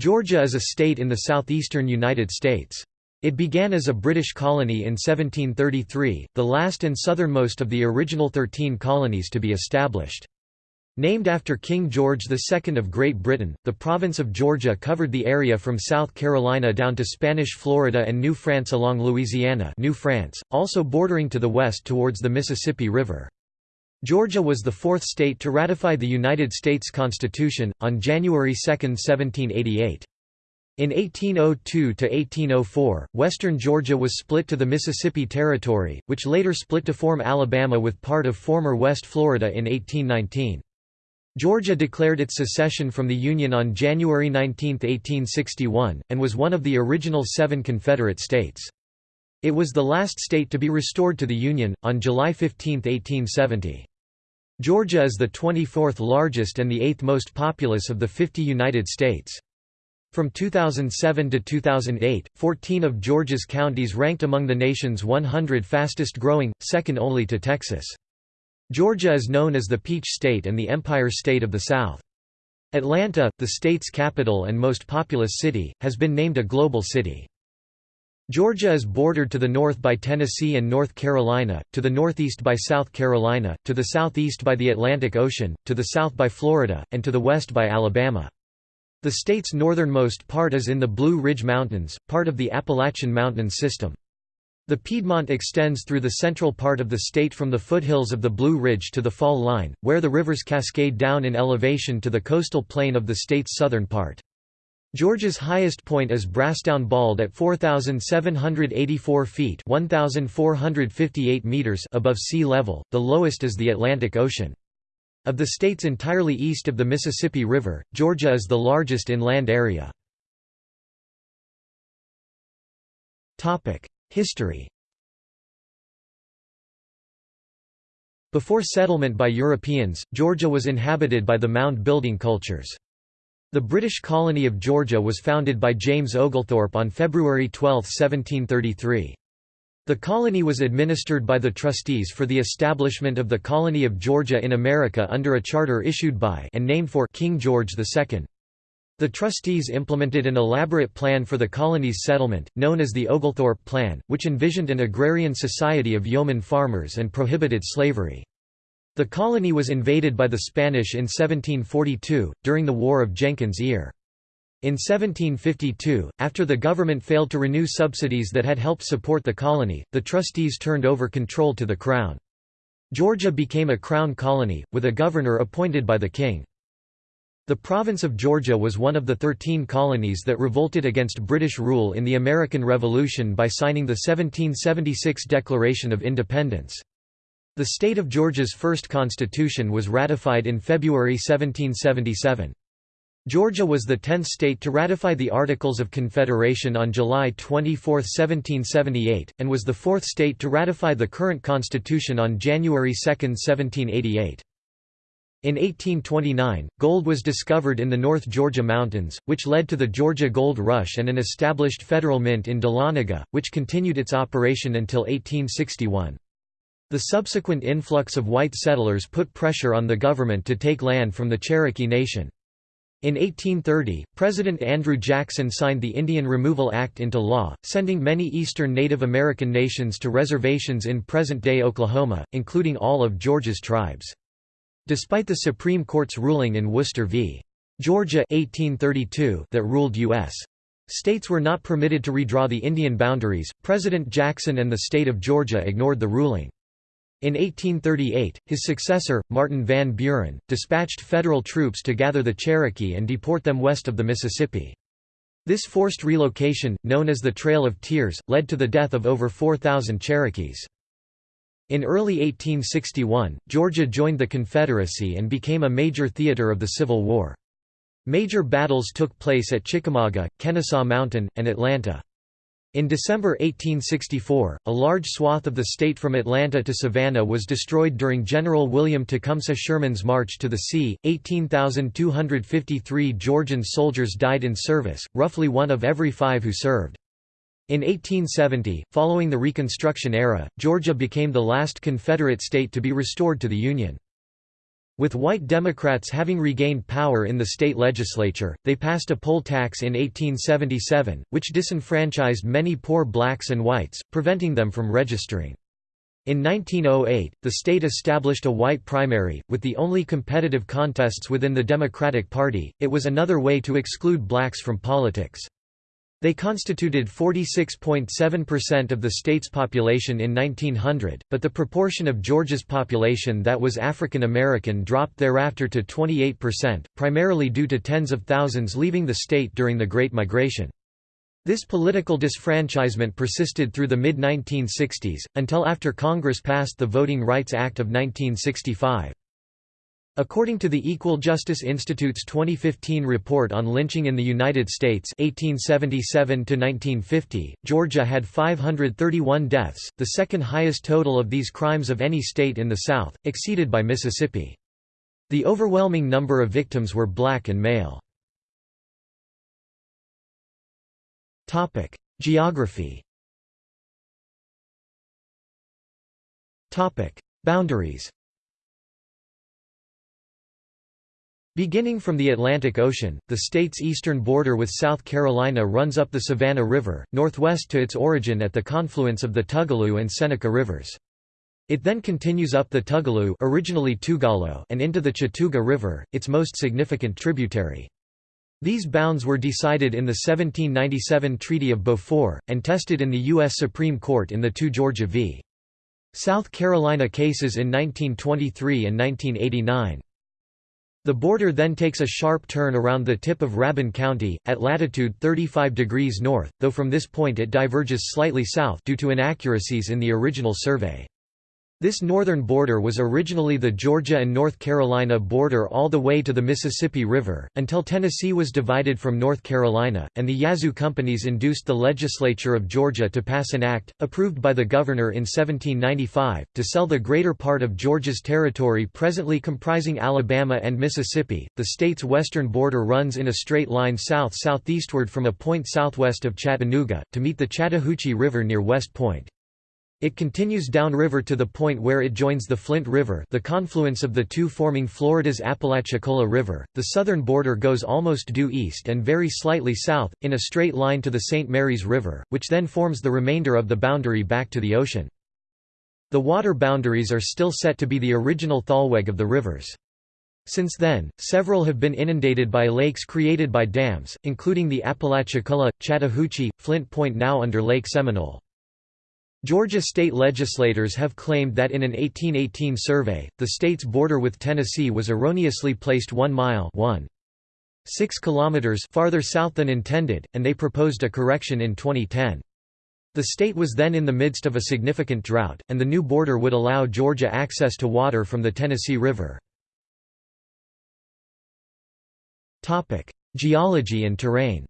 Georgia is a state in the southeastern United States. It began as a British colony in 1733, the last and southernmost of the original thirteen colonies to be established. Named after King George II of Great Britain, the province of Georgia covered the area from South Carolina down to Spanish Florida and New France along Louisiana New France, also bordering to the west towards the Mississippi River. Georgia was the fourth state to ratify the United States Constitution, on January 2, 1788. In 1802–1804, western Georgia was split to the Mississippi Territory, which later split to form Alabama with part of former West Florida in 1819. Georgia declared its secession from the Union on January 19, 1861, and was one of the original seven Confederate states. It was the last state to be restored to the Union, on July 15, 1870. Georgia is the 24th largest and the eighth most populous of the 50 United States. From 2007 to 2008, 14 of Georgia's counties ranked among the nation's 100 fastest growing, second only to Texas. Georgia is known as the Peach State and the Empire State of the South. Atlanta, the state's capital and most populous city, has been named a global city. Georgia is bordered to the north by Tennessee and North Carolina, to the northeast by South Carolina, to the southeast by the Atlantic Ocean, to the south by Florida, and to the west by Alabama. The state's northernmost part is in the Blue Ridge Mountains, part of the Appalachian Mountain system. The Piedmont extends through the central part of the state from the foothills of the Blue Ridge to the Fall Line, where the rivers cascade down in elevation to the coastal plain of the state's southern part. Georgia's highest point is Brasstown Bald at 4,784 feet 1,458 meters above sea level, the lowest is the Atlantic Ocean. Of the states entirely east of the Mississippi River, Georgia is the largest inland area. History Before settlement by Europeans, Georgia was inhabited by the mound-building cultures. The British colony of Georgia was founded by James Oglethorpe on February 12, 1733. The colony was administered by the trustees for the establishment of the Colony of Georgia in America under a charter issued by and named for King George II. The trustees implemented an elaborate plan for the colony's settlement, known as the Oglethorpe Plan, which envisioned an agrarian society of yeoman farmers and prohibited slavery. The colony was invaded by the Spanish in 1742, during the War of Jenkins' Ear. In 1752, after the government failed to renew subsidies that had helped support the colony, the trustees turned over control to the Crown. Georgia became a Crown colony, with a governor appointed by the king. The province of Georgia was one of the thirteen colonies that revolted against British rule in the American Revolution by signing the 1776 Declaration of Independence. The state of Georgia's first constitution was ratified in February 1777. Georgia was the tenth state to ratify the Articles of Confederation on July 24, 1778, and was the fourth state to ratify the current constitution on January 2, 1788. In 1829, gold was discovered in the North Georgia mountains, which led to the Georgia Gold Rush and an established federal mint in Dahlonega, which continued its operation until 1861. The subsequent influx of white settlers put pressure on the government to take land from the Cherokee Nation. In 1830, President Andrew Jackson signed the Indian Removal Act into law, sending many eastern Native American nations to reservations in present-day Oklahoma, including all of Georgia's tribes. Despite the Supreme Court's ruling in Worcester v. Georgia 1832 that ruled U.S. states were not permitted to redraw the Indian boundaries, President Jackson and the state of Georgia ignored the ruling. In 1838, his successor, Martin Van Buren, dispatched federal troops to gather the Cherokee and deport them west of the Mississippi. This forced relocation, known as the Trail of Tears, led to the death of over 4,000 Cherokees. In early 1861, Georgia joined the Confederacy and became a major theater of the Civil War. Major battles took place at Chickamauga, Kennesaw Mountain, and Atlanta. In December 1864, a large swath of the state from Atlanta to Savannah was destroyed during General William Tecumseh Sherman's March to the Sea. 18,253 Georgian soldiers died in service, roughly one of every five who served. In 1870, following the Reconstruction era, Georgia became the last Confederate state to be restored to the Union. With white Democrats having regained power in the state legislature, they passed a poll tax in 1877, which disenfranchised many poor blacks and whites, preventing them from registering. In 1908, the state established a white primary, with the only competitive contests within the Democratic Party. It was another way to exclude blacks from politics. They constituted 46.7% of the state's population in 1900, but the proportion of Georgia's population that was African American dropped thereafter to 28%, primarily due to tens of thousands leaving the state during the Great Migration. This political disfranchisement persisted through the mid-1960s, until after Congress passed the Voting Rights Act of 1965. According to the Equal Justice Institute's 2015 report on lynching in the United States 1877 Georgia had 531 deaths, the second highest total of these crimes of any state in the South, exceeded by Mississippi. The overwhelming number of victims were black and male. Geography Boundaries Beginning from the Atlantic Ocean, the state's eastern border with South Carolina runs up the Savannah River, northwest to its origin at the confluence of the Tugaloo and Seneca rivers. It then continues up the Tugaloo originally Tugalo and into the Chattooga River, its most significant tributary. These bounds were decided in the 1797 Treaty of Beaufort, and tested in the U.S. Supreme Court in the two Georgia v. South Carolina cases in 1923 and 1989. The border then takes a sharp turn around the tip of Rabun County, at latitude 35 degrees north, though from this point it diverges slightly south due to inaccuracies in the original survey. This northern border was originally the Georgia and North Carolina border all the way to the Mississippi River, until Tennessee was divided from North Carolina, and the Yazoo companies induced the legislature of Georgia to pass an act, approved by the governor in 1795, to sell the greater part of Georgia's territory presently comprising Alabama and Mississippi. The state's western border runs in a straight line south-southeastward from a point southwest of Chattanooga, to meet the Chattahoochee River near West Point. It continues downriver to the point where it joins the Flint River the confluence of the two forming Florida's Apalachicola River. The southern border goes almost due east and very slightly south, in a straight line to the St. Mary's River, which then forms the remainder of the boundary back to the ocean. The water boundaries are still set to be the original thalweg of the rivers. Since then, several have been inundated by lakes created by dams, including the Apalachicola, Chattahoochee, Flint Point now under Lake Seminole. Georgia state legislators have claimed that in an 1818 survey, the state's border with Tennessee was erroneously placed 1 mile 1. 6 kilometers farther south than intended, and they proposed a correction in 2010. The state was then in the midst of a significant drought, and the new border would allow Georgia access to water from the Tennessee River. Geology and terrain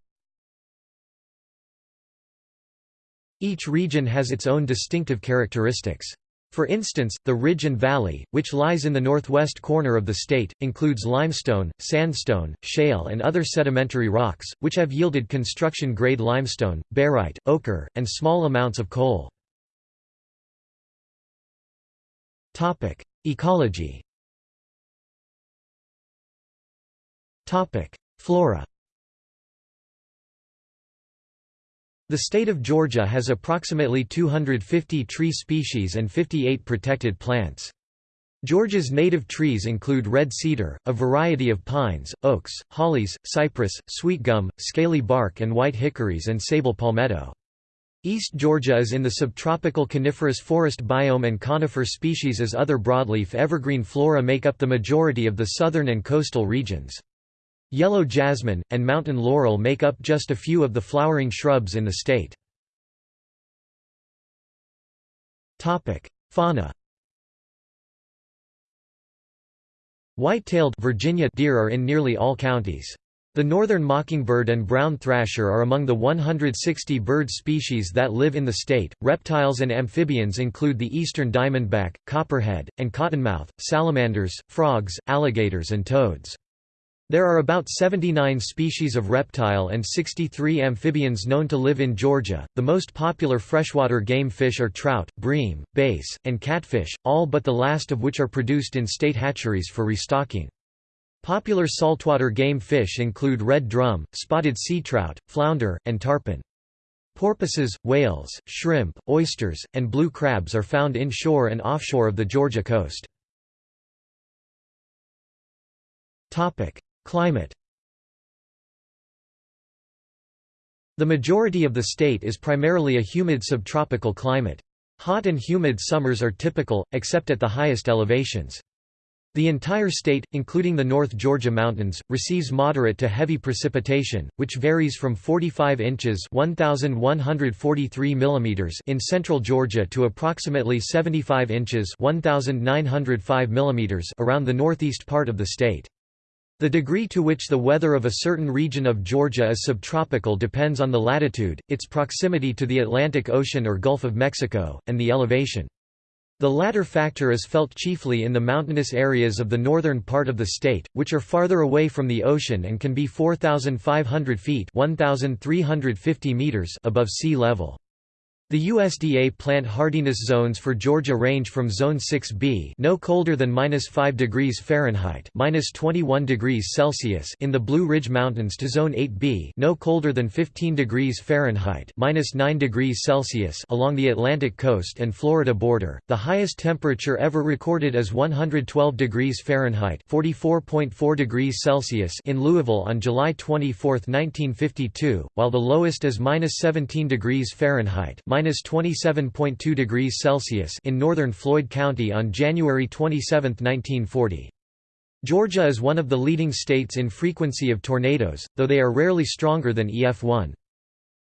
Each region has its own distinctive characteristics. For instance, the ridge and valley, which lies in the northwest corner of the state, includes limestone, sandstone, shale and other sedimentary rocks, which have yielded construction-grade limestone, barite, ochre, and small amounts of coal. Ecology Flora The state of Georgia has approximately 250 tree species and 58 protected plants. Georgia's native trees include red cedar, a variety of pines, oaks, hollies, cypress, sweetgum, scaly bark and white hickories and sabal palmetto. East Georgia is in the subtropical coniferous forest biome and conifer species as other broadleaf evergreen flora make up the majority of the southern and coastal regions. Yellow jasmine, and mountain laurel make up just a few of the flowering shrubs in the state. Fauna White-tailed Virginia deer are in nearly all counties. The northern mockingbird and brown thrasher are among the 160 bird species that live in the state. Reptiles and amphibians include the eastern diamondback, copperhead, and cottonmouth, salamanders, frogs, alligators, and toads. There are about 79 species of reptile and 63 amphibians known to live in Georgia. The most popular freshwater game fish are trout, bream, bass, and catfish, all but the last of which are produced in state hatcheries for restocking. Popular saltwater game fish include red drum, spotted sea trout, flounder, and tarpon. Porpoises, whales, shrimp, oysters, and blue crabs are found inshore and offshore of the Georgia coast. Climate The majority of the state is primarily a humid subtropical climate. Hot and humid summers are typical, except at the highest elevations. The entire state, including the North Georgia mountains, receives moderate to heavy precipitation, which varies from 45 inches (1143 mm) in central Georgia to approximately 75 inches (1905 mm) around the northeast part of the state. The degree to which the weather of a certain region of Georgia is subtropical depends on the latitude, its proximity to the Atlantic Ocean or Gulf of Mexico, and the elevation. The latter factor is felt chiefly in the mountainous areas of the northern part of the state, which are farther away from the ocean and can be 4,500 feet 1,350 meters above sea level. The USDA plant hardiness zones for Georgia range from Zone 6B, no colder than -5 degrees Fahrenheit (-21 degrees Celsius) in the Blue Ridge Mountains to Zone 8B, no colder than 15 degrees Fahrenheit (-9 degrees Celsius) along the Atlantic coast and Florida border. The highest temperature ever recorded is 112 degrees Fahrenheit (44.4 degrees Celsius) in Louisville on July 24, 1952, while the lowest is -17 degrees Fahrenheit 27.2 degrees Celsius in northern Floyd County on January 27, 1940. Georgia is one of the leading states in frequency of tornadoes, though they are rarely stronger than EF1.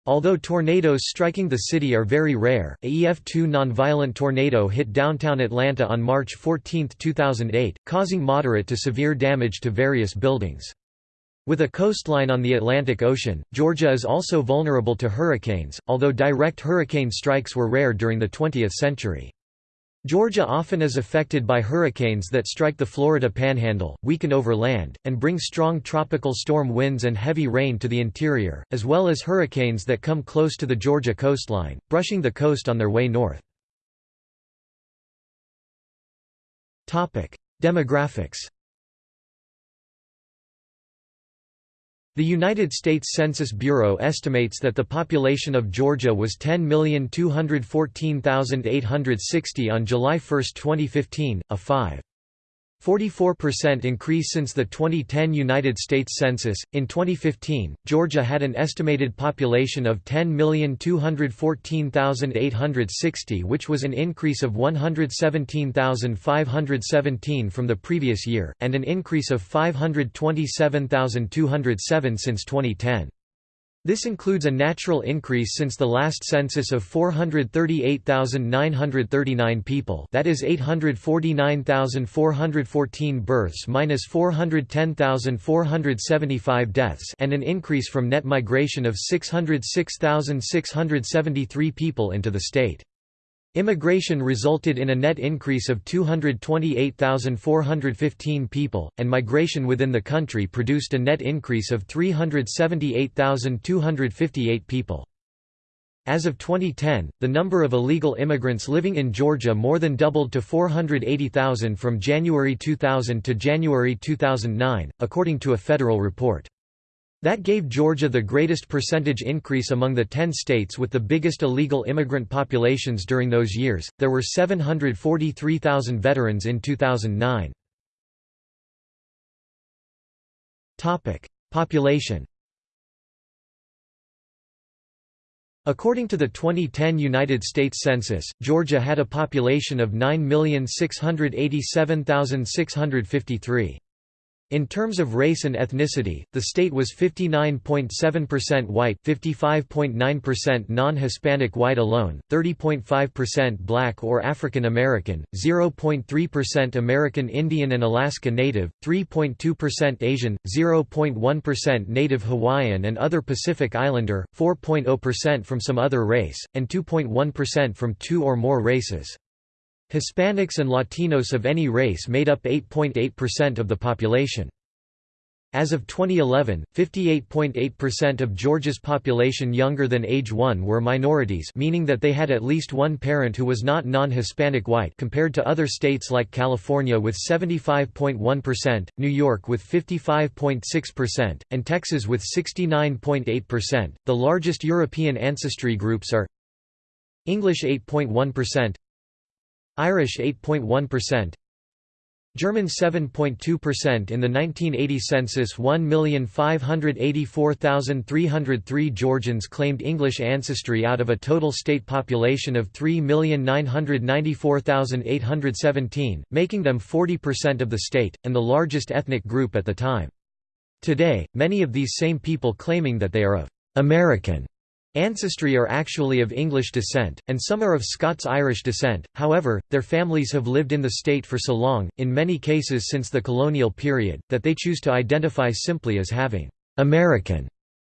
Although tornadoes striking the city are very rare, a EF2 nonviolent tornado hit downtown Atlanta on March 14, 2008, causing moderate to severe damage to various buildings. With a coastline on the Atlantic Ocean, Georgia is also vulnerable to hurricanes, although direct hurricane strikes were rare during the 20th century. Georgia often is affected by hurricanes that strike the Florida panhandle, weaken over land, and bring strong tropical storm winds and heavy rain to the interior, as well as hurricanes that come close to the Georgia coastline, brushing the coast on their way north. Demographics The United States Census Bureau estimates that the population of Georgia was 10,214,860 on July 1, 2015, a 5. 44% increase since the 2010 United States Census. In 2015, Georgia had an estimated population of 10,214,860, which was an increase of 117,517 from the previous year, and an increase of 527,207 since 2010. This includes a natural increase since the last census of 438,939 people that is 849,414 births minus 410,475 deaths and an increase from net migration of 606,673 people into the state. Immigration resulted in a net increase of 228,415 people, and migration within the country produced a net increase of 378,258 people. As of 2010, the number of illegal immigrants living in Georgia more than doubled to 480,000 from January 2000 to January 2009, according to a federal report. That gave Georgia the greatest percentage increase among the 10 states with the biggest illegal immigrant populations during those years. There were 743,000 veterans in 2009. Topic: Population. According to the 2010 United States Census, Georgia had a population of 9,687,653. In terms of race and ethnicity, the state was 59.7% white 55.9% non-Hispanic white alone, 30.5% black or African American, 0.3% American Indian and Alaska Native, 3.2% Asian, 0.1% Native Hawaiian and other Pacific Islander, 4.0% from some other race, and 2.1% from two or more races. Hispanics and Latinos of any race made up 8.8% of the population. As of 2011, 58.8% of Georgia's population younger than age 1 were minorities meaning that they had at least one parent who was not non-Hispanic white compared to other states like California with 75.1%, New York with 55.6%, and Texas with 69.8%. The largest European ancestry groups are English 8.1%, Irish 8.1%, German 7.2% in the 1980 census 1,584,303 Georgians claimed English ancestry out of a total state population of 3,994,817, making them 40% of the state, and the largest ethnic group at the time. Today, many of these same people claiming that they are of American Ancestry are actually of English descent, and some are of Scots-Irish descent, however, their families have lived in the state for so long, in many cases since the colonial period, that they choose to identify simply as having «American»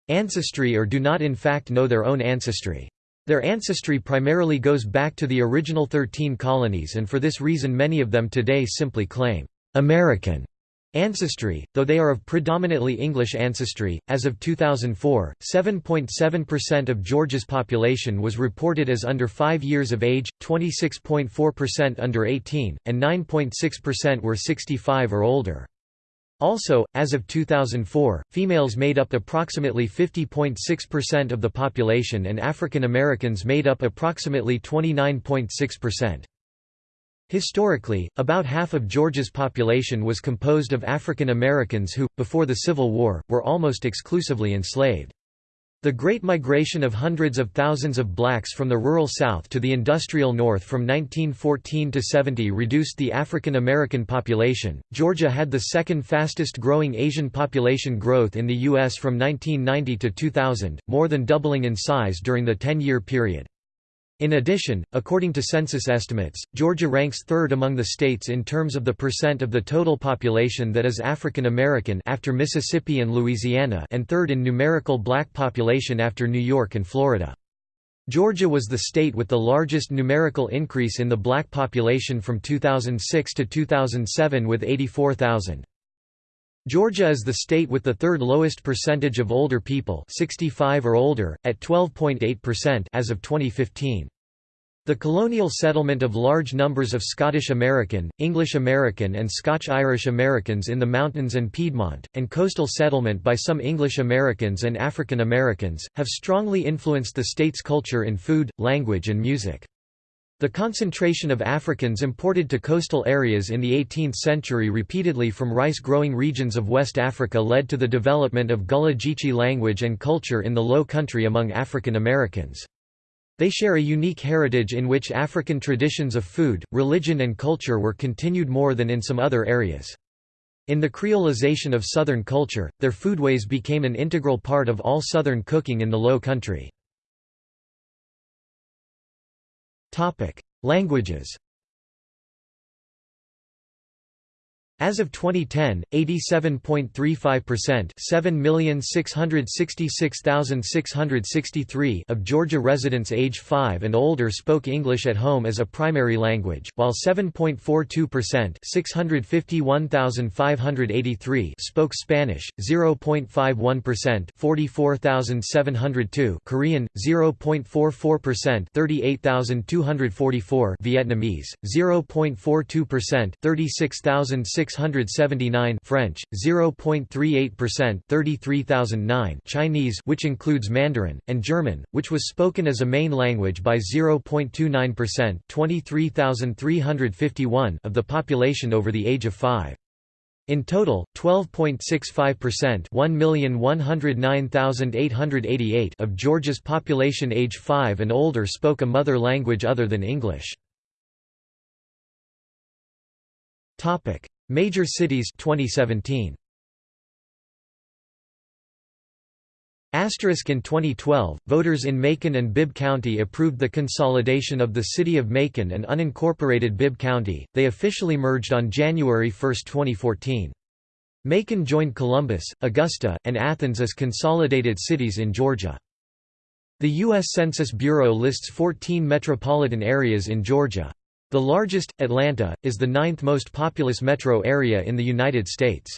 ancestry or do not in fact know their own ancestry. Their ancestry primarily goes back to the original 13 colonies and for this reason many of them today simply claim «American» Ancestry, though they are of predominantly English ancestry, as of 2004, 7.7% of Georgia's population was reported as under 5 years of age, 26.4% under 18, and 9.6% were 65 or older. Also, as of 2004, females made up approximately 50.6% of the population and African Americans made up approximately 29.6%. Historically, about half of Georgia's population was composed of African Americans who, before the Civil War, were almost exclusively enslaved. The Great Migration of hundreds of thousands of blacks from the rural South to the industrial North from 1914 to 70 reduced the African American population. Georgia had the second fastest growing Asian population growth in the U.S. from 1990 to 2000, more than doubling in size during the 10 year period. In addition, according to census estimates, Georgia ranks third among the states in terms of the percent of the total population that is African American after Mississippi and Louisiana and third in numerical black population after New York and Florida. Georgia was the state with the largest numerical increase in the black population from 2006 to 2007 with 84,000. Georgia is the state with the third lowest percentage of older people 65 or older, at 12.8% as of 2015. The colonial settlement of large numbers of Scottish American, English American and Scotch-Irish Americans in the mountains and Piedmont, and coastal settlement by some English Americans and African Americans, have strongly influenced the state's culture in food, language and music. The concentration of Africans imported to coastal areas in the 18th century repeatedly from rice-growing regions of West Africa led to the development of Gullah Geechee language and culture in the Low Country among African Americans. They share a unique heritage in which African traditions of food, religion and culture were continued more than in some other areas. In the creolization of Southern culture, their foodways became an integral part of all Southern cooking in the Low Country. Languages As of 2010, 87.35% 7,666,663 of Georgia residents age 5 and older spoke English at home as a primary language, while 7.42% 651,583 spoke Spanish, 0.51% 44,702 Korean, 0.44% 38,244 Vietnamese, 0.42% 36,600 679 French 0.38% 33009 Chinese which includes Mandarin and German which was spoken as a main language by 0.29% 23351 of the population over the age of 5 in total, 12.65% 1,109,888 of Georgia's population age 5 and older spoke a mother language other than English. Major cities 2017. Asterisk in 2012, voters in Macon and Bibb County approved the consolidation of the city of Macon and unincorporated Bibb County. They officially merged on January 1, 2014. Macon joined Columbus, Augusta, and Athens as consolidated cities in Georgia. The U.S. Census Bureau lists 14 metropolitan areas in Georgia. The largest, Atlanta, is the ninth most populous metro area in the United States.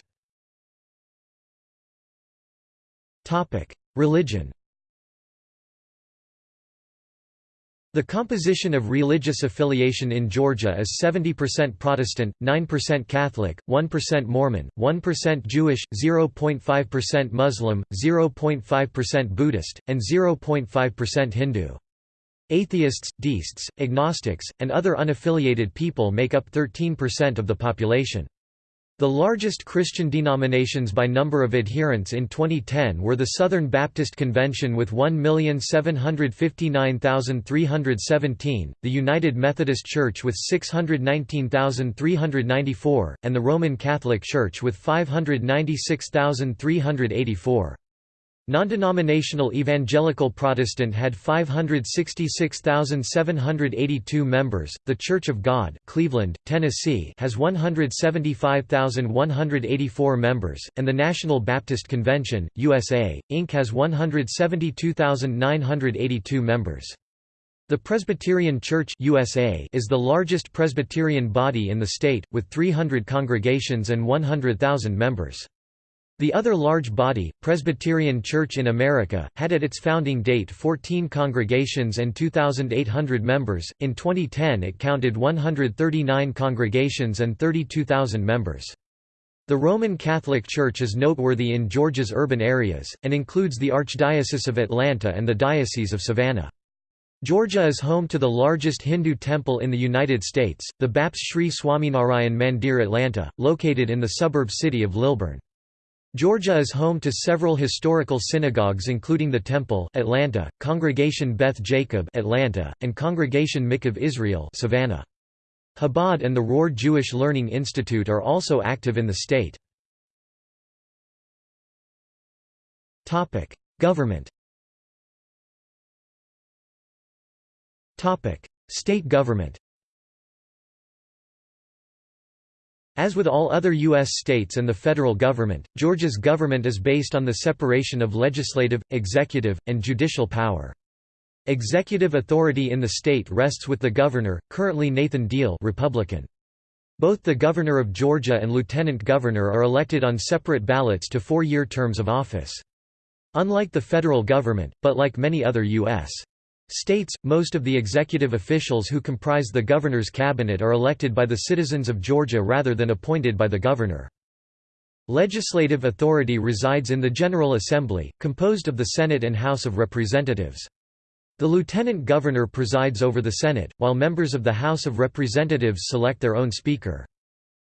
Religion The composition of religious affiliation in Georgia is 70% Protestant, 9% Catholic, 1% Mormon, 1% Jewish, 0.5% Muslim, 0.5% Buddhist, and 0.5% Hindu. Atheists, deists, agnostics, and other unaffiliated people make up 13% of the population. The largest Christian denominations by number of adherents in 2010 were the Southern Baptist Convention with 1,759,317, the United Methodist Church with 619,394, and the Roman Catholic Church with 596,384. Non-denominational Evangelical Protestant had 566,782 members. The Church of God, Cleveland, Tennessee, has 175,184 members, and the National Baptist Convention, USA, Inc. has 172,982 members. The Presbyterian Church USA is the largest Presbyterian body in the state, with 300 congregations and 100,000 members. The other large body, Presbyterian Church in America, had at its founding date 14 congregations and 2,800 members. In 2010, it counted 139 congregations and 32,000 members. The Roman Catholic Church is noteworthy in Georgia's urban areas, and includes the Archdiocese of Atlanta and the Diocese of Savannah. Georgia is home to the largest Hindu temple in the United States, the BAPS Sri Swaminarayan Mandir Atlanta, located in the suburb city of Lilburn. Georgia is home to several historical synagogues including the Temple Atlanta, Congregation Beth Jacob Atlanta, and Congregation Mikveh Israel Savannah. Chabad and the Rohr Jewish Learning Institute are also active in the state. Government State government As with all other U.S. states and the federal government, Georgia's government is based on the separation of legislative, executive, and judicial power. Executive authority in the state rests with the governor, currently Nathan Deal Republican. Both the governor of Georgia and lieutenant governor are elected on separate ballots to four-year terms of office. Unlike the federal government, but like many other U.S. States, most of the executive officials who comprise the governor's cabinet are elected by the citizens of Georgia rather than appointed by the governor. Legislative authority resides in the General Assembly, composed of the Senate and House of Representatives. The lieutenant governor presides over the Senate, while members of the House of Representatives select their own speaker.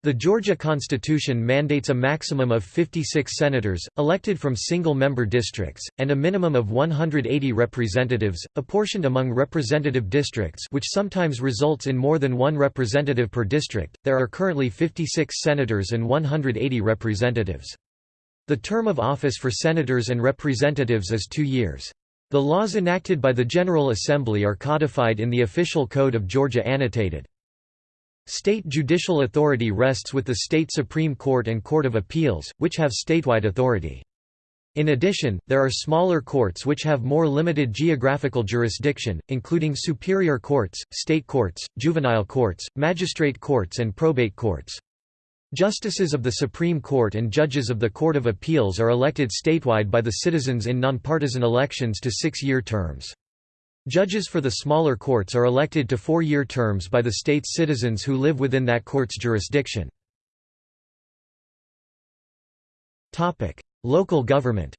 The Georgia Constitution mandates a maximum of 56 senators, elected from single-member districts, and a minimum of 180 representatives, apportioned among representative districts which sometimes results in more than one representative per district. There are currently 56 senators and 180 representatives. The term of office for senators and representatives is two years. The laws enacted by the General Assembly are codified in the Official Code of Georgia Annotated. State judicial authority rests with the state Supreme Court and Court of Appeals, which have statewide authority. In addition, there are smaller courts which have more limited geographical jurisdiction, including superior courts, state courts, juvenile courts, magistrate courts and probate courts. Justices of the Supreme Court and judges of the Court of Appeals are elected statewide by the citizens in nonpartisan elections to six-year terms. Judges for the smaller courts are elected to four-year terms by the state's citizens who live within that court's jurisdiction. Local government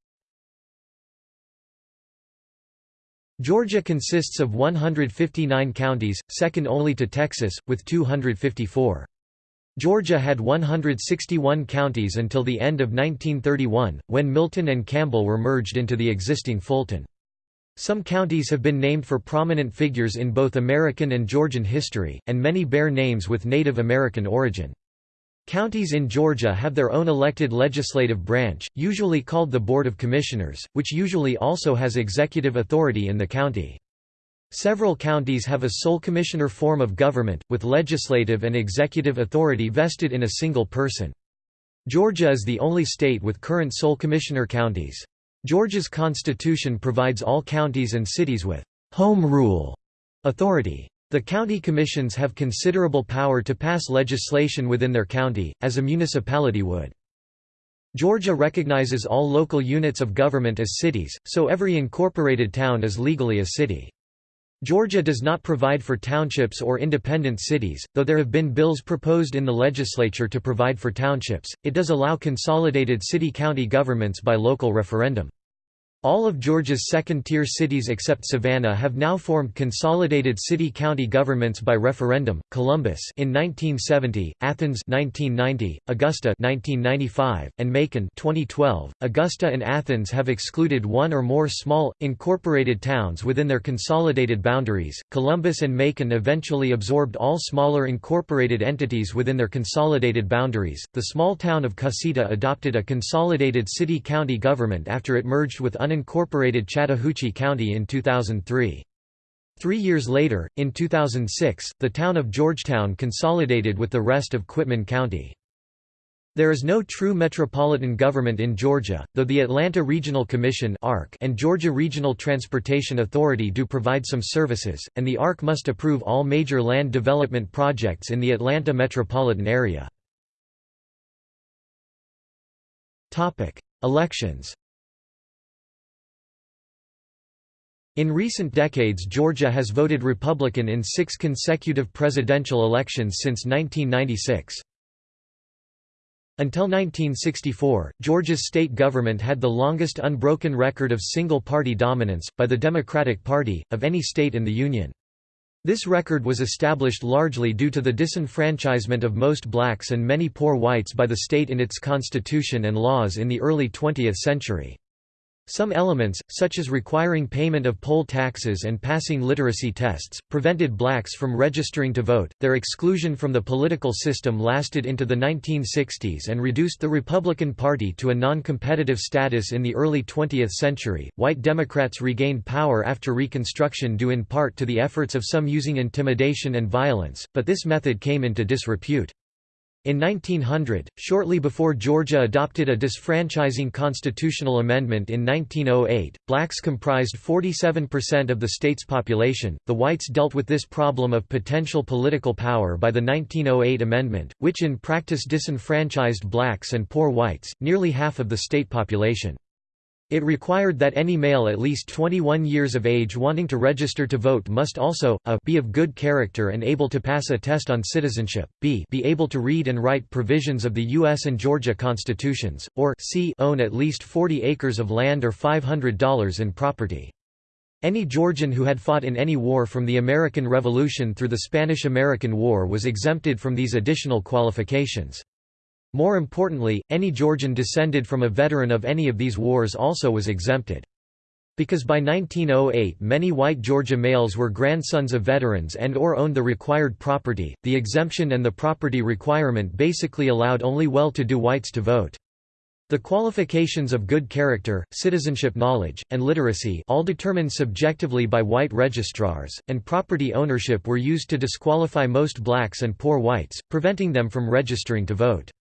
Georgia consists of 159 counties, second only to Texas, with 254. Georgia had 161 counties until the end of 1931, when Milton and Campbell were merged into the existing Fulton. Some counties have been named for prominent figures in both American and Georgian history, and many bear names with Native American origin. Counties in Georgia have their own elected legislative branch, usually called the Board of Commissioners, which usually also has executive authority in the county. Several counties have a sole commissioner form of government, with legislative and executive authority vested in a single person. Georgia is the only state with current sole commissioner counties. Georgia's constitution provides all counties and cities with «home rule» authority. The county commissions have considerable power to pass legislation within their county, as a municipality would. Georgia recognizes all local units of government as cities, so every incorporated town is legally a city. Georgia does not provide for townships or independent cities, though there have been bills proposed in the legislature to provide for townships, it does allow consolidated city-county governments by local referendum. All of Georgia's second-tier cities except Savannah have now formed consolidated city-county governments by referendum. Columbus in 1970, Athens 1990, Augusta 1995, and Macon 2012. Augusta and Athens have excluded one or more small incorporated towns within their consolidated boundaries. Columbus and Macon eventually absorbed all smaller incorporated entities within their consolidated boundaries. The small town of Cusseta adopted a consolidated city-county government after it merged with unincorporated Chattahoochee County in 2003. Three years later, in 2006, the town of Georgetown consolidated with the rest of Quitman County. There is no true metropolitan government in Georgia, though the Atlanta Regional Commission and Georgia Regional Transportation Authority do provide some services, and the ARC must approve all major land development projects in the Atlanta metropolitan area. Elections In recent decades Georgia has voted Republican in six consecutive presidential elections since 1996. Until 1964, Georgia's state government had the longest unbroken record of single-party dominance, by the Democratic Party, of any state in the Union. This record was established largely due to the disenfranchisement of most blacks and many poor whites by the state in its constitution and laws in the early 20th century. Some elements, such as requiring payment of poll taxes and passing literacy tests, prevented blacks from registering to vote. Their exclusion from the political system lasted into the 1960s and reduced the Republican Party to a non competitive status in the early 20th century. White Democrats regained power after Reconstruction due in part to the efforts of some using intimidation and violence, but this method came into disrepute. In 1900, shortly before Georgia adopted a disfranchising constitutional amendment in 1908, blacks comprised 47% of the state's population. The whites dealt with this problem of potential political power by the 1908 amendment, which in practice disenfranchised blacks and poor whites, nearly half of the state population. It required that any male at least 21 years of age wanting to register to vote must also, a be of good character and able to pass a test on citizenship, b be able to read and write provisions of the U.S. and Georgia constitutions, or c own at least 40 acres of land or $500 in property. Any Georgian who had fought in any war from the American Revolution through the Spanish–American War was exempted from these additional qualifications. More importantly, any Georgian descended from a veteran of any of these wars also was exempted. Because by 1908 many white Georgia males were grandsons of veterans and or owned the required property, the exemption and the property requirement basically allowed only well-to-do whites to vote. The qualifications of good character, citizenship knowledge, and literacy all determined subjectively by white registrars, and property ownership were used to disqualify most blacks and poor whites, preventing them from registering to vote.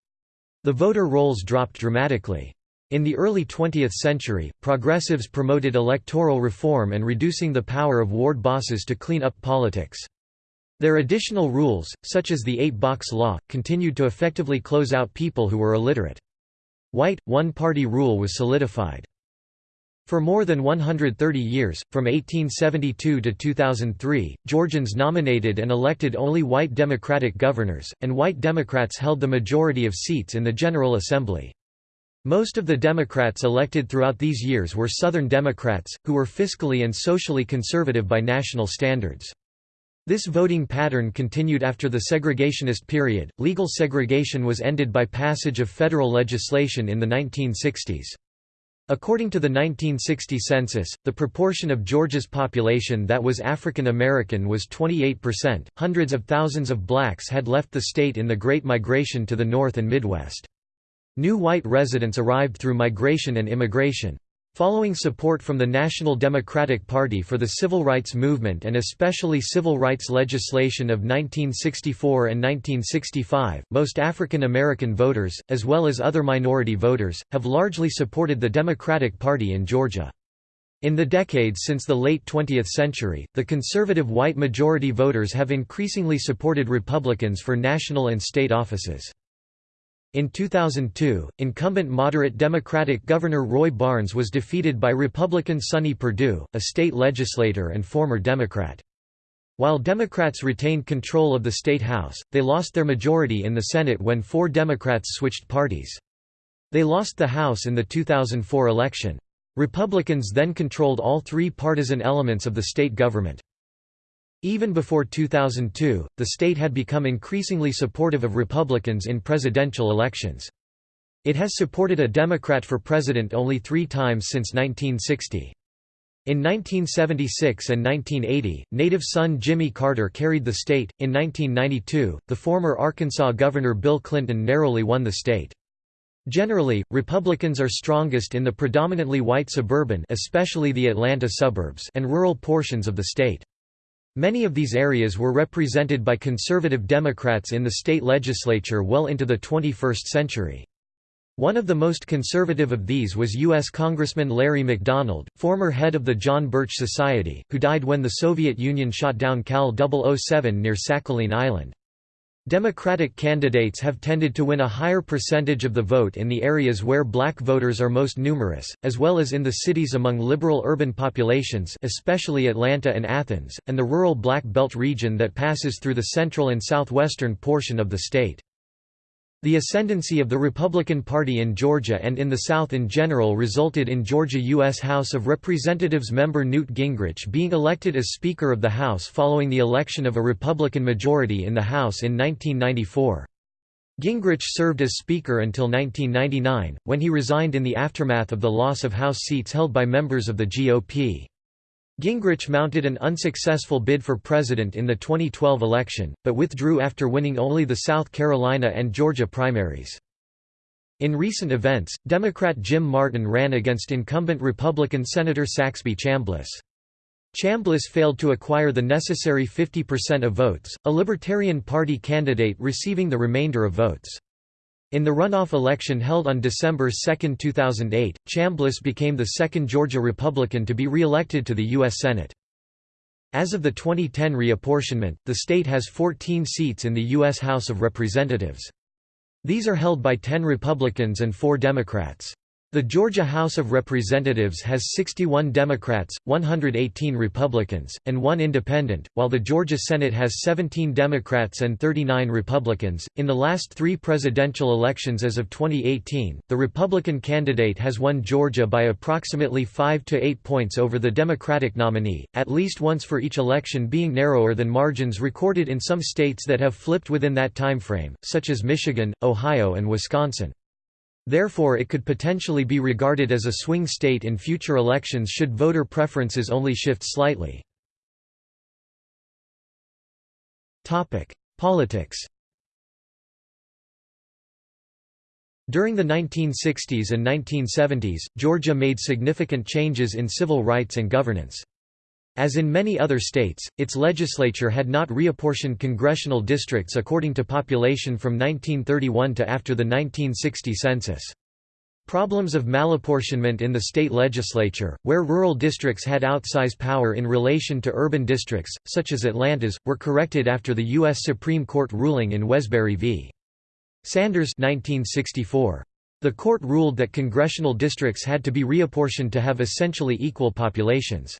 The voter rolls dropped dramatically. In the early 20th century, progressives promoted electoral reform and reducing the power of ward bosses to clean up politics. Their additional rules, such as the eight-box law, continued to effectively close out people who were illiterate. White, one-party rule was solidified. For more than 130 years, from 1872 to 2003, Georgians nominated and elected only white Democratic governors, and white Democrats held the majority of seats in the General Assembly. Most of the Democrats elected throughout these years were Southern Democrats, who were fiscally and socially conservative by national standards. This voting pattern continued after the segregationist period. Legal segregation was ended by passage of federal legislation in the 1960s. According to the 1960 census, the proportion of Georgia's population that was African American was 28%. Hundreds of thousands of blacks had left the state in the Great Migration to the North and Midwest. New white residents arrived through migration and immigration. Following support from the National Democratic Party for the civil rights movement and especially civil rights legislation of 1964 and 1965, most African American voters, as well as other minority voters, have largely supported the Democratic Party in Georgia. In the decades since the late 20th century, the conservative white majority voters have increasingly supported Republicans for national and state offices. In 2002, incumbent moderate Democratic Governor Roy Barnes was defeated by Republican Sonny Perdue, a state legislator and former Democrat. While Democrats retained control of the state House, they lost their majority in the Senate when four Democrats switched parties. They lost the House in the 2004 election. Republicans then controlled all three partisan elements of the state government. Even before 2002, the state had become increasingly supportive of Republicans in presidential elections. It has supported a Democrat for president only three times since 1960. In 1976 and 1980, native son Jimmy Carter carried the state. In 1992, the former Arkansas Governor Bill Clinton narrowly won the state. Generally, Republicans are strongest in the predominantly white suburban especially the Atlanta suburbs and rural portions of the state. Many of these areas were represented by conservative Democrats in the state legislature well into the 21st century. One of the most conservative of these was U.S. Congressman Larry McDonald, former head of the John Birch Society, who died when the Soviet Union shot down KAL 007 near Sakhalin Island. Democratic candidates have tended to win a higher percentage of the vote in the areas where black voters are most numerous, as well as in the cities among liberal urban populations especially Atlanta and Athens, and the rural Black Belt region that passes through the central and southwestern portion of the state. The ascendancy of the Republican Party in Georgia and in the South in general resulted in Georgia U.S. House of Representatives member Newt Gingrich being elected as Speaker of the House following the election of a Republican majority in the House in 1994. Gingrich served as Speaker until 1999, when he resigned in the aftermath of the loss of House seats held by members of the GOP. Gingrich mounted an unsuccessful bid for president in the 2012 election, but withdrew after winning only the South Carolina and Georgia primaries. In recent events, Democrat Jim Martin ran against incumbent Republican Senator Saxby Chambliss. Chambliss failed to acquire the necessary 50% of votes, a Libertarian Party candidate receiving the remainder of votes. In the runoff election held on December 2, 2008, Chambliss became the second Georgia Republican to be re-elected to the U.S. Senate. As of the 2010 reapportionment, the state has 14 seats in the U.S. House of Representatives. These are held by 10 Republicans and 4 Democrats. The Georgia House of Representatives has 61 Democrats, 118 Republicans, and one independent, while the Georgia Senate has 17 Democrats and 39 Republicans. In the last three presidential elections as of 2018, the Republican candidate has won Georgia by approximately 5 to 8 points over the Democratic nominee, at least once for each election being narrower than margins recorded in some states that have flipped within that time frame, such as Michigan, Ohio, and Wisconsin. Therefore it could potentially be regarded as a swing state in future elections should voter preferences only shift slightly. Politics During the 1960s and 1970s, Georgia made significant changes in civil rights and governance. As in many other states, its legislature had not reapportioned congressional districts according to population from 1931 to after the 1960 census. Problems of malapportionment in the state legislature, where rural districts had outsized power in relation to urban districts, such as Atlanta's, were corrected after the U.S. Supreme Court ruling in Wesberry v. Sanders 1964. The court ruled that congressional districts had to be reapportioned to have essentially equal populations.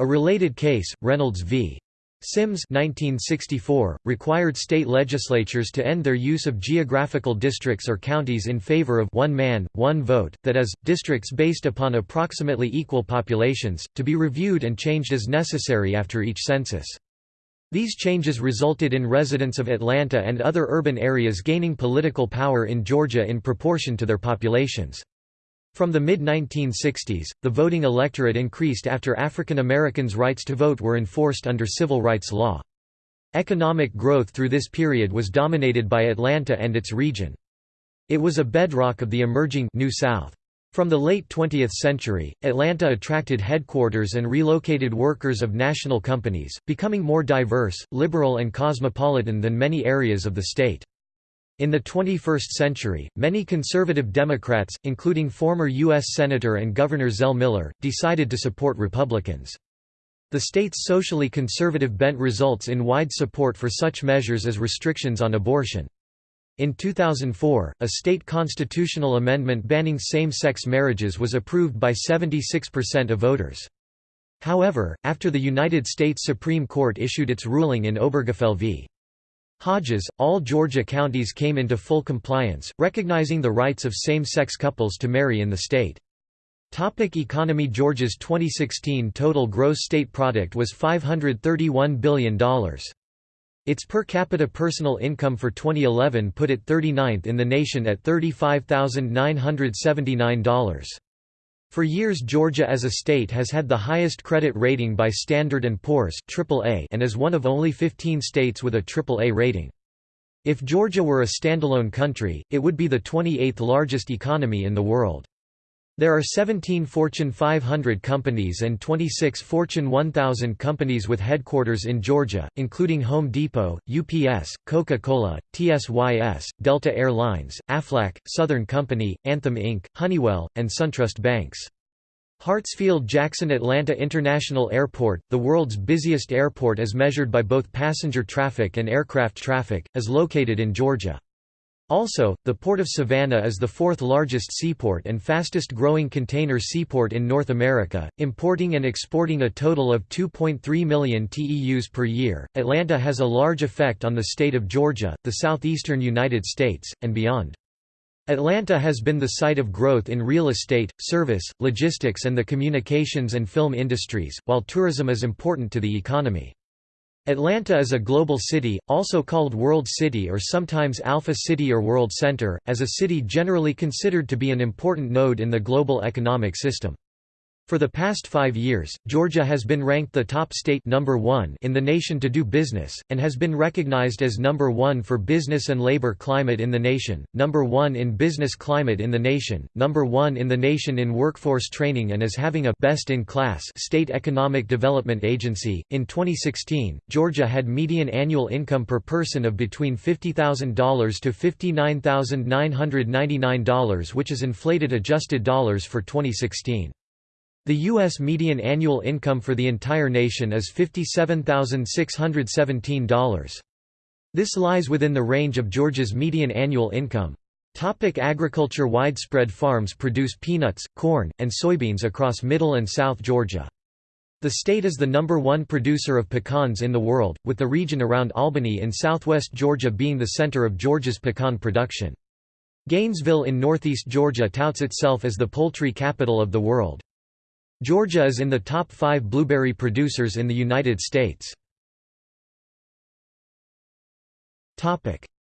A related case, Reynolds v. Sims 1964, required state legislatures to end their use of geographical districts or counties in favor of one man, one vote, that is, districts based upon approximately equal populations, to be reviewed and changed as necessary after each census. These changes resulted in residents of Atlanta and other urban areas gaining political power in Georgia in proportion to their populations. From the mid-1960s, the voting electorate increased after African Americans' rights to vote were enforced under civil rights law. Economic growth through this period was dominated by Atlanta and its region. It was a bedrock of the emerging New South. From the late 20th century, Atlanta attracted headquarters and relocated workers of national companies, becoming more diverse, liberal and cosmopolitan than many areas of the state. In the 21st century, many conservative Democrats, including former U.S. Senator and Governor Zell Miller, decided to support Republicans. The state's socially conservative bent results in wide support for such measures as restrictions on abortion. In 2004, a state constitutional amendment banning same-sex marriages was approved by 76% of voters. However, after the United States Supreme Court issued its ruling in Obergefell v. Hodges, all Georgia counties came into full compliance, recognizing the rights of same-sex couples to marry in the state. Topic economy Georgia's 2016 total gross state product was $531 billion. Its per capita personal income for 2011 put it 39th in the nation at $35,979. For years Georgia as a state has had the highest credit rating by Standard & Poor's and is one of only 15 states with a AAA rating. If Georgia were a standalone country, it would be the 28th largest economy in the world. There are 17 Fortune 500 companies and 26 Fortune 1000 companies with headquarters in Georgia, including Home Depot, UPS, Coca-Cola, TSYS, Delta Air Lines, Aflac, Southern Company, Anthem Inc., Honeywell, and SunTrust Banks. Hartsfield-Jackson Atlanta International Airport, the world's busiest airport as measured by both passenger traffic and aircraft traffic, is located in Georgia. Also, the Port of Savannah is the fourth largest seaport and fastest growing container seaport in North America, importing and exporting a total of 2.3 million TEUs per year. Atlanta has a large effect on the state of Georgia, the southeastern United States, and beyond. Atlanta has been the site of growth in real estate, service, logistics, and the communications and film industries, while tourism is important to the economy. Atlanta is a global city, also called World City or sometimes Alpha City or World Center, as a city generally considered to be an important node in the global economic system. For the past five years, Georgia has been ranked the top state number one in the nation to do business, and has been recognized as number one for business and labor climate in the nation, number one in business climate in the nation, number one in the nation in workforce training and as having a best-in-class state economic development agency. In 2016, Georgia had median annual income per person of between $50,000 to $59,999 which is inflated adjusted dollars for 2016. The U.S. median annual income for the entire nation is $57,617. This lies within the range of Georgia's median annual income. Topic agriculture Widespread farms produce peanuts, corn, and soybeans across middle and south Georgia. The state is the number one producer of pecans in the world, with the region around Albany in southwest Georgia being the center of Georgia's pecan production. Gainesville in northeast Georgia touts itself as the poultry capital of the world. Georgia is in the top five blueberry producers in the United States.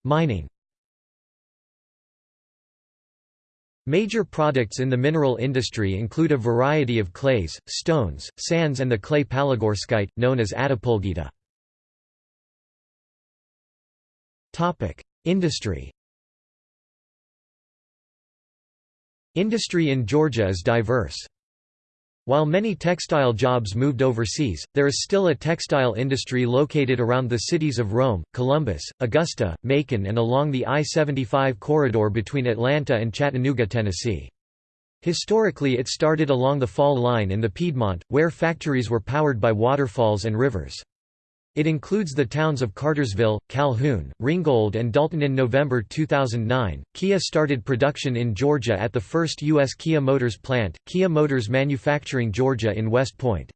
Mining Major products in the mineral industry include a variety of clays, stones, sands and the clay palygorskite, known as attapulgite. Industry Industry in Georgia is diverse. While many textile jobs moved overseas, there is still a textile industry located around the cities of Rome, Columbus, Augusta, Macon and along the I-75 corridor between Atlanta and Chattanooga, Tennessee. Historically it started along the fall line in the Piedmont, where factories were powered by waterfalls and rivers. It includes the towns of Cartersville, Calhoun, Ringgold, and Dalton. In November 2009, Kia started production in Georgia at the first U.S. Kia Motors plant, Kia Motors Manufacturing Georgia in West Point.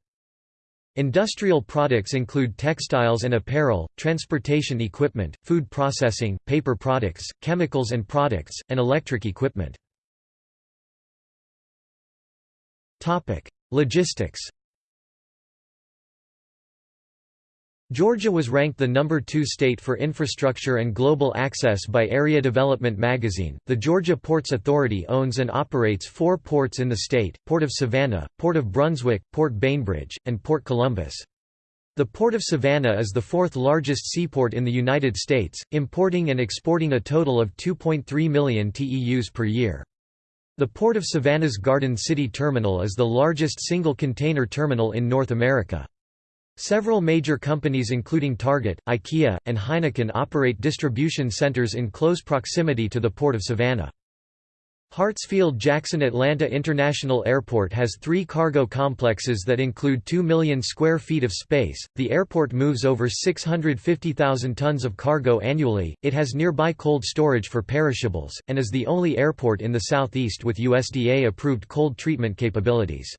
Industrial products include textiles and apparel, transportation equipment, food processing, paper products, chemicals and products, and electric equipment. Logistics Georgia was ranked the number 2 state for infrastructure and global access by Area Development magazine. The Georgia Ports Authority owns and operates four ports in the state Port of Savannah, Port of Brunswick, Port Bainbridge, and Port Columbus. The Port of Savannah is the fourth largest seaport in the United States, importing and exporting a total of 2.3 million TEUs per year. The Port of Savannah's Garden City Terminal is the largest single container terminal in North America. Several major companies including Target, IKEA, and Heineken operate distribution centers in close proximity to the Port of Savannah. Hartsfield-Jackson Atlanta International Airport has three cargo complexes that include 2 million square feet of space. The airport moves over 650,000 tons of cargo annually, it has nearby cold storage for perishables, and is the only airport in the southeast with USDA-approved cold treatment capabilities.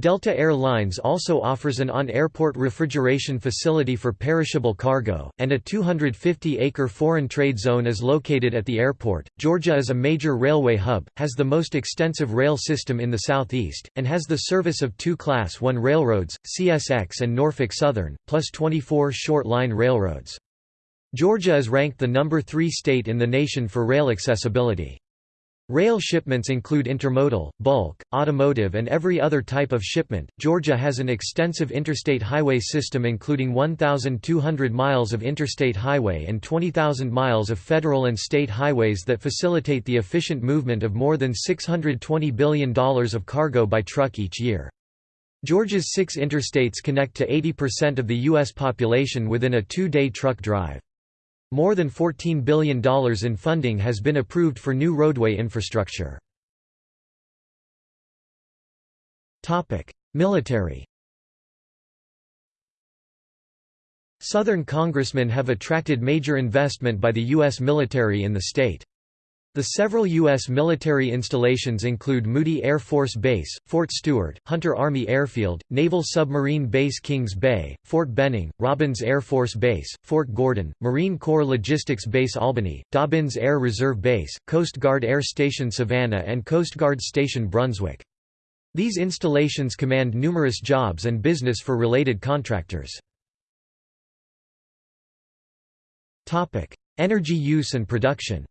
Delta Air Lines also offers an on-airport refrigeration facility for perishable cargo, and a 250-acre foreign trade zone is located at the airport. Georgia is a major railway hub, has the most extensive rail system in the southeast, and has the service of two Class 1 railroads, CSX and Norfolk Southern, plus 24 short-line railroads. Georgia is ranked the number 3 state in the nation for rail accessibility. Rail shipments include intermodal, bulk, automotive, and every other type of shipment. Georgia has an extensive interstate highway system including 1,200 miles of interstate highway and 20,000 miles of federal and state highways that facilitate the efficient movement of more than $620 billion of cargo by truck each year. Georgia's six interstates connect to 80% of the U.S. population within a two-day truck drive. More than $14 billion in funding has been approved for new roadway infrastructure. Military Southern congressmen have attracted major investment by the U.S. military in the state. The several U.S. military installations include Moody Air Force Base, Fort Stewart, Hunter Army Airfield, Naval Submarine Base Kings Bay, Fort Benning, Robins Air Force Base, Fort Gordon, Marine Corps Logistics Base Albany, Dobbins Air Reserve Base, Coast Guard Air Station Savannah and Coast Guard Station Brunswick. These installations command numerous jobs and business for related contractors. Energy use and production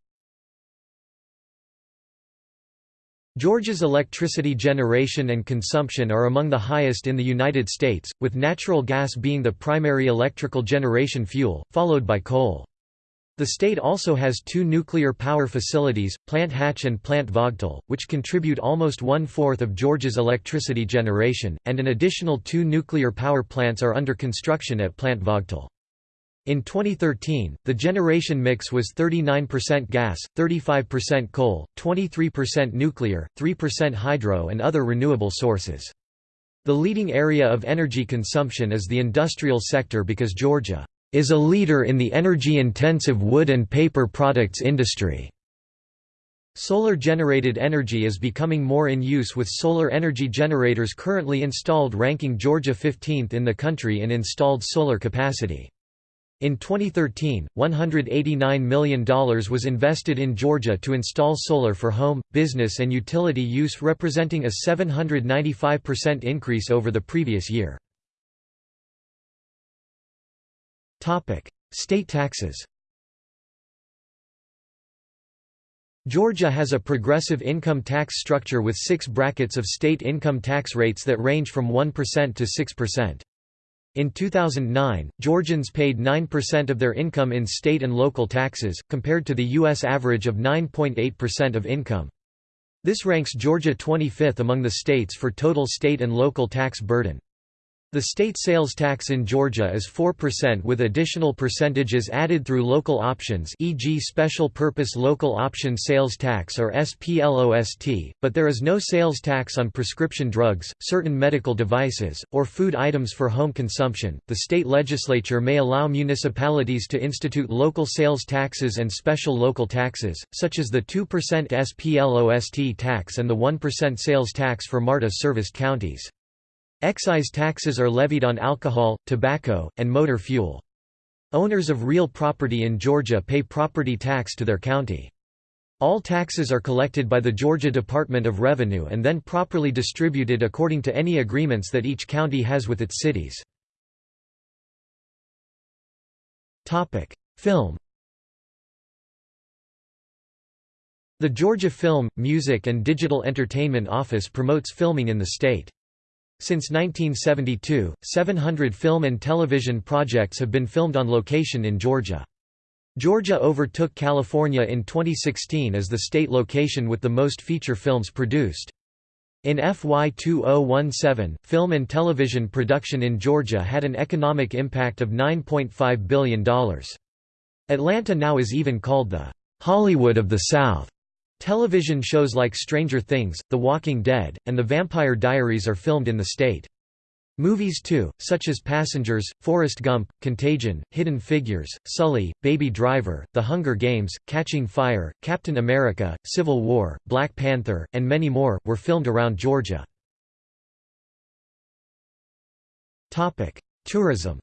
Georgia's electricity generation and consumption are among the highest in the United States, with natural gas being the primary electrical generation fuel, followed by coal. The state also has two nuclear power facilities, Plant Hatch and Plant Vogtle, which contribute almost one-fourth of Georgia's electricity generation, and an additional two nuclear power plants are under construction at Plant Vogtle. In 2013, the generation mix was 39% gas, 35% coal, 23% nuclear, 3% hydro and other renewable sources. The leading area of energy consumption is the industrial sector because Georgia is a leader in the energy-intensive wood and paper products industry. Solar-generated energy is becoming more in use with solar energy generators currently installed ranking Georgia 15th in the country in installed solar capacity. In 2013, $189 million was invested in Georgia to install solar for home, business and utility use representing a 795% increase over the previous year. State taxes Georgia has a progressive income tax structure with six brackets of state income tax rates that range from 1% to 6%. In 2009, Georgians paid 9% of their income in state and local taxes, compared to the U.S. average of 9.8% of income. This ranks Georgia 25th among the states for total state and local tax burden. The state sales tax in Georgia is 4% with additional percentages added through local options e.g. Special Purpose Local Option Sales Tax or SPLOST, but there is no sales tax on prescription drugs, certain medical devices, or food items for home consumption. The state legislature may allow municipalities to institute local sales taxes and special local taxes, such as the 2% SPLOST tax and the 1% sales tax for MARTA-serviced counties. Excise taxes are levied on alcohol, tobacco, and motor fuel. Owners of real property in Georgia pay property tax to their county. All taxes are collected by the Georgia Department of Revenue and then properly distributed according to any agreements that each county has with its cities. Film The Georgia Film, Music and Digital Entertainment Office promotes filming in the state. Since 1972, 700 film and television projects have been filmed on location in Georgia. Georgia overtook California in 2016 as the state location with the most feature films produced. In FY 2017, film and television production in Georgia had an economic impact of $9.5 billion. Atlanta now is even called the Hollywood of the South. Television shows like Stranger Things, The Walking Dead, and The Vampire Diaries are filmed in the state. Movies too, such as Passengers, Forrest Gump, Contagion, Hidden Figures, Sully, Baby Driver, The Hunger Games, Catching Fire, Captain America, Civil War, Black Panther, and many more, were filmed around Georgia. Tourism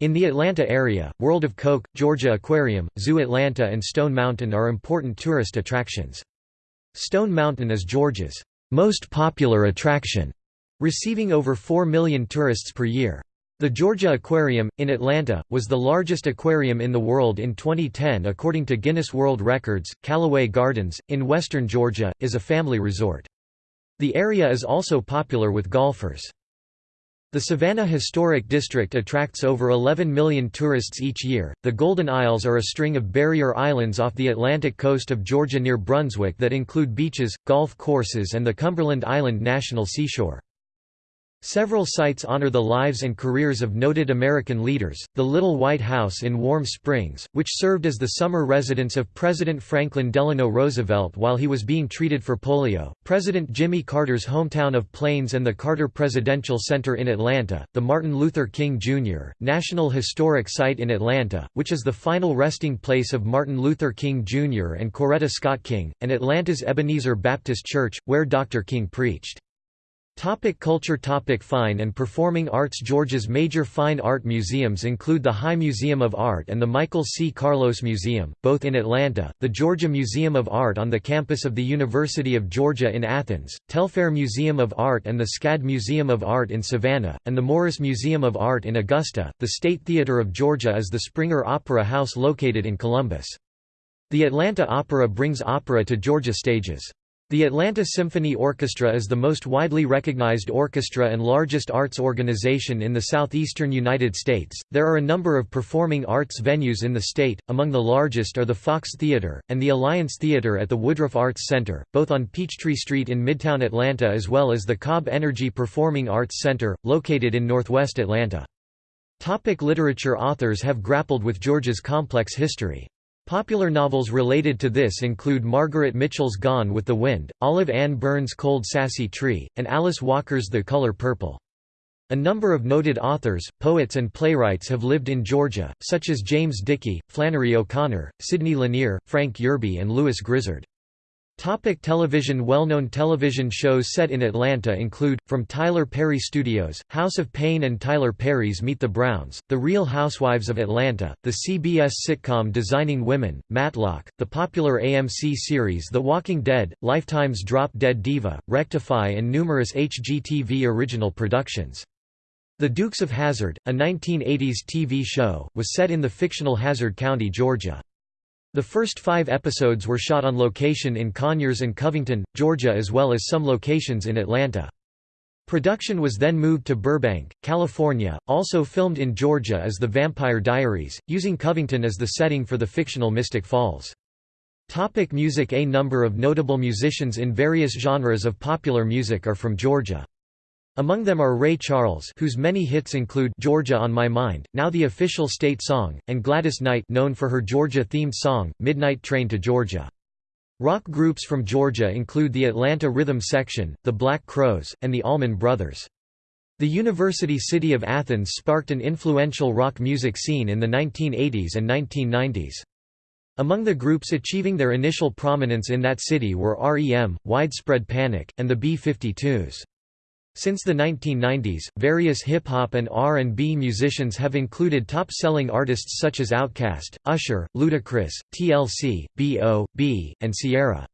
In the Atlanta area, World of Coke, Georgia Aquarium, Zoo Atlanta and Stone Mountain are important tourist attractions. Stone Mountain is Georgia's most popular attraction, receiving over 4 million tourists per year. The Georgia Aquarium, in Atlanta, was the largest aquarium in the world in 2010 according to Guinness World Records. Callaway Gardens, in western Georgia, is a family resort. The area is also popular with golfers. The Savannah Historic District attracts over 11 million tourists each year. The Golden Isles are a string of barrier islands off the Atlantic coast of Georgia near Brunswick that include beaches, golf courses, and the Cumberland Island National Seashore. Several sites honor the lives and careers of noted American leaders, the Little White House in Warm Springs, which served as the summer residence of President Franklin Delano Roosevelt while he was being treated for polio, President Jimmy Carter's hometown of Plains and the Carter Presidential Center in Atlanta, the Martin Luther King Jr. National Historic Site in Atlanta, which is the final resting place of Martin Luther King Jr. and Coretta Scott King, and Atlanta's Ebenezer Baptist Church, where Dr. King preached. Topic culture Topic Fine and Performing Arts Georgia's major fine art museums include the High Museum of Art and the Michael C. Carlos Museum, both in Atlanta, the Georgia Museum of Art on the campus of the University of Georgia in Athens, Telfair Museum of Art and the SCAD Museum of Art in Savannah, and the Morris Museum of Art in Augusta. The State Theater of Georgia is the Springer Opera House located in Columbus. The Atlanta Opera brings opera to Georgia stages. The Atlanta Symphony Orchestra is the most widely recognized orchestra and largest arts organization in the southeastern United States. There are a number of performing arts venues in the state, among the largest are the Fox Theater, and the Alliance Theater at the Woodruff Arts Center, both on Peachtree Street in Midtown Atlanta as well as the Cobb Energy Performing Arts Center, located in northwest Atlanta. Topic literature Authors have grappled with Georgia's complex history. Popular novels related to this include Margaret Mitchell's Gone with the Wind, Olive Ann Burns' Cold Sassy Tree, and Alice Walker's The Color Purple. A number of noted authors, poets and playwrights have lived in Georgia, such as James Dickey, Flannery O'Connor, Sidney Lanier, Frank Yerby and Lewis Grizzard. Topic television Well-known television shows set in Atlanta include, from Tyler Perry Studios, House of Payne and Tyler Perry's Meet the Browns, The Real Housewives of Atlanta, the CBS sitcom Designing Women, Matlock, the popular AMC series The Walking Dead, Lifetime's Drop Dead Diva, Rectify and numerous HGTV original productions. The Dukes of Hazzard, a 1980s TV show, was set in the fictional Hazzard County, Georgia. The first five episodes were shot on location in Conyers and Covington, Georgia as well as some locations in Atlanta. Production was then moved to Burbank, California. Also filmed in Georgia as The Vampire Diaries, using Covington as the setting for the fictional Mystic Falls. Topic music A number of notable musicians in various genres of popular music are from Georgia. Among them are Ray Charles whose many hits include Georgia on My Mind, now the official state song, and Gladys Knight known for her Georgia-themed song, Midnight Train to Georgia. Rock groups from Georgia include the Atlanta Rhythm Section, the Black Crowes, and the Allman Brothers. The university city of Athens sparked an influential rock music scene in the 1980s and 1990s. Among the groups achieving their initial prominence in that city were REM, Widespread Panic, and the B-52s. Since the 1990s, various hip-hop and R&B musicians have included top-selling artists such as Outkast, Usher, Ludacris, TLC, B.O.B., and Ciara.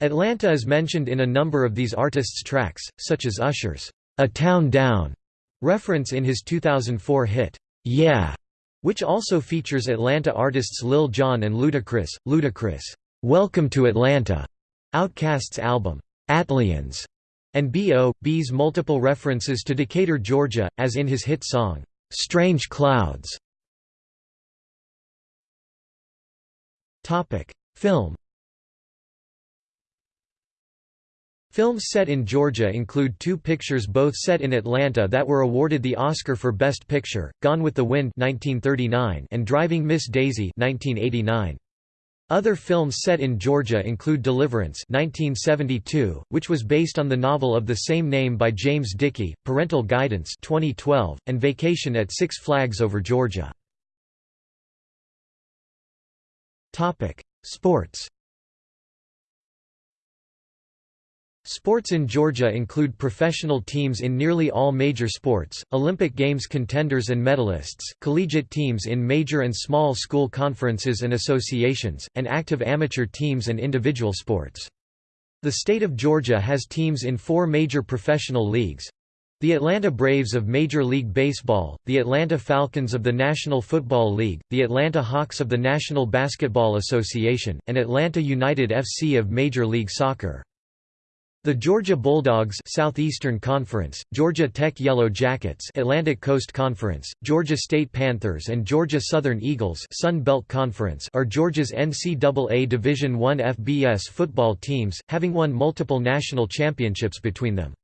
Atlanta is mentioned in a number of these artists' tracks, such as Usher's A Town Down reference in his 2004 hit, Yeah, which also features Atlanta artists Lil Jon and Ludacris. Ludacris, Welcome to Atlanta, Outkast's album, ATLiens, and B.O. B's multiple references to Decatur, Georgia, as in his hit song, "'Strange Clouds". Film Films set in Georgia include two pictures both set in Atlanta that were awarded the Oscar for Best Picture, Gone with the Wind 1939 and Driving Miss Daisy 1989. Other films set in Georgia include Deliverance 1972, which was based on the novel of the same name by James Dickey, Parental Guidance 2012, and Vacation at Six Flags Over Georgia. Sports Sports in Georgia include professional teams in nearly all major sports, Olympic Games contenders and medalists, collegiate teams in major and small school conferences and associations, and active amateur teams and individual sports. The state of Georgia has teams in four major professional leagues. The Atlanta Braves of Major League Baseball, the Atlanta Falcons of the National Football League, the Atlanta Hawks of the National Basketball Association, and Atlanta United FC of Major League Soccer. The Georgia Bulldogs Southeastern Conference, Georgia Tech Yellow Jackets Atlantic Coast Conference, Georgia State Panthers and Georgia Southern Eagles Sun Belt Conference are Georgia's NCAA Division I FBS football teams, having won multiple national championships between them.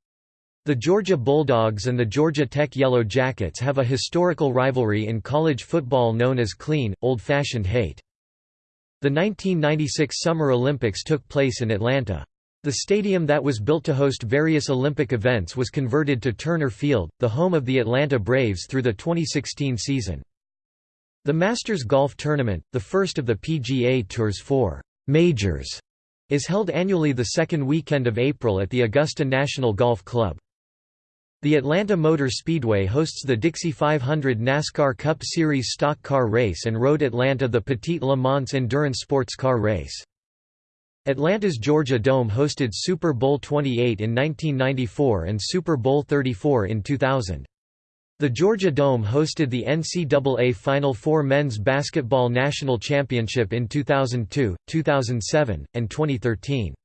The Georgia Bulldogs and the Georgia Tech Yellow Jackets have a historical rivalry in college football known as clean, old-fashioned hate. The 1996 Summer Olympics took place in Atlanta. The stadium that was built to host various Olympic events was converted to Turner Field, the home of the Atlanta Braves through the 2016 season. The Masters Golf Tournament, the first of the PGA Tour's four majors, is held annually the second weekend of April at the Augusta National Golf Club. The Atlanta Motor Speedway hosts the Dixie 500 NASCAR Cup Series stock car race and Road Atlanta the Petit Le Mans endurance sports car race. Atlanta's Georgia Dome hosted Super Bowl 28 in 1994 and Super Bowl 34 in 2000. The Georgia Dome hosted the NCAA Final Four Men's Basketball National Championship in 2002, 2007, and 2013.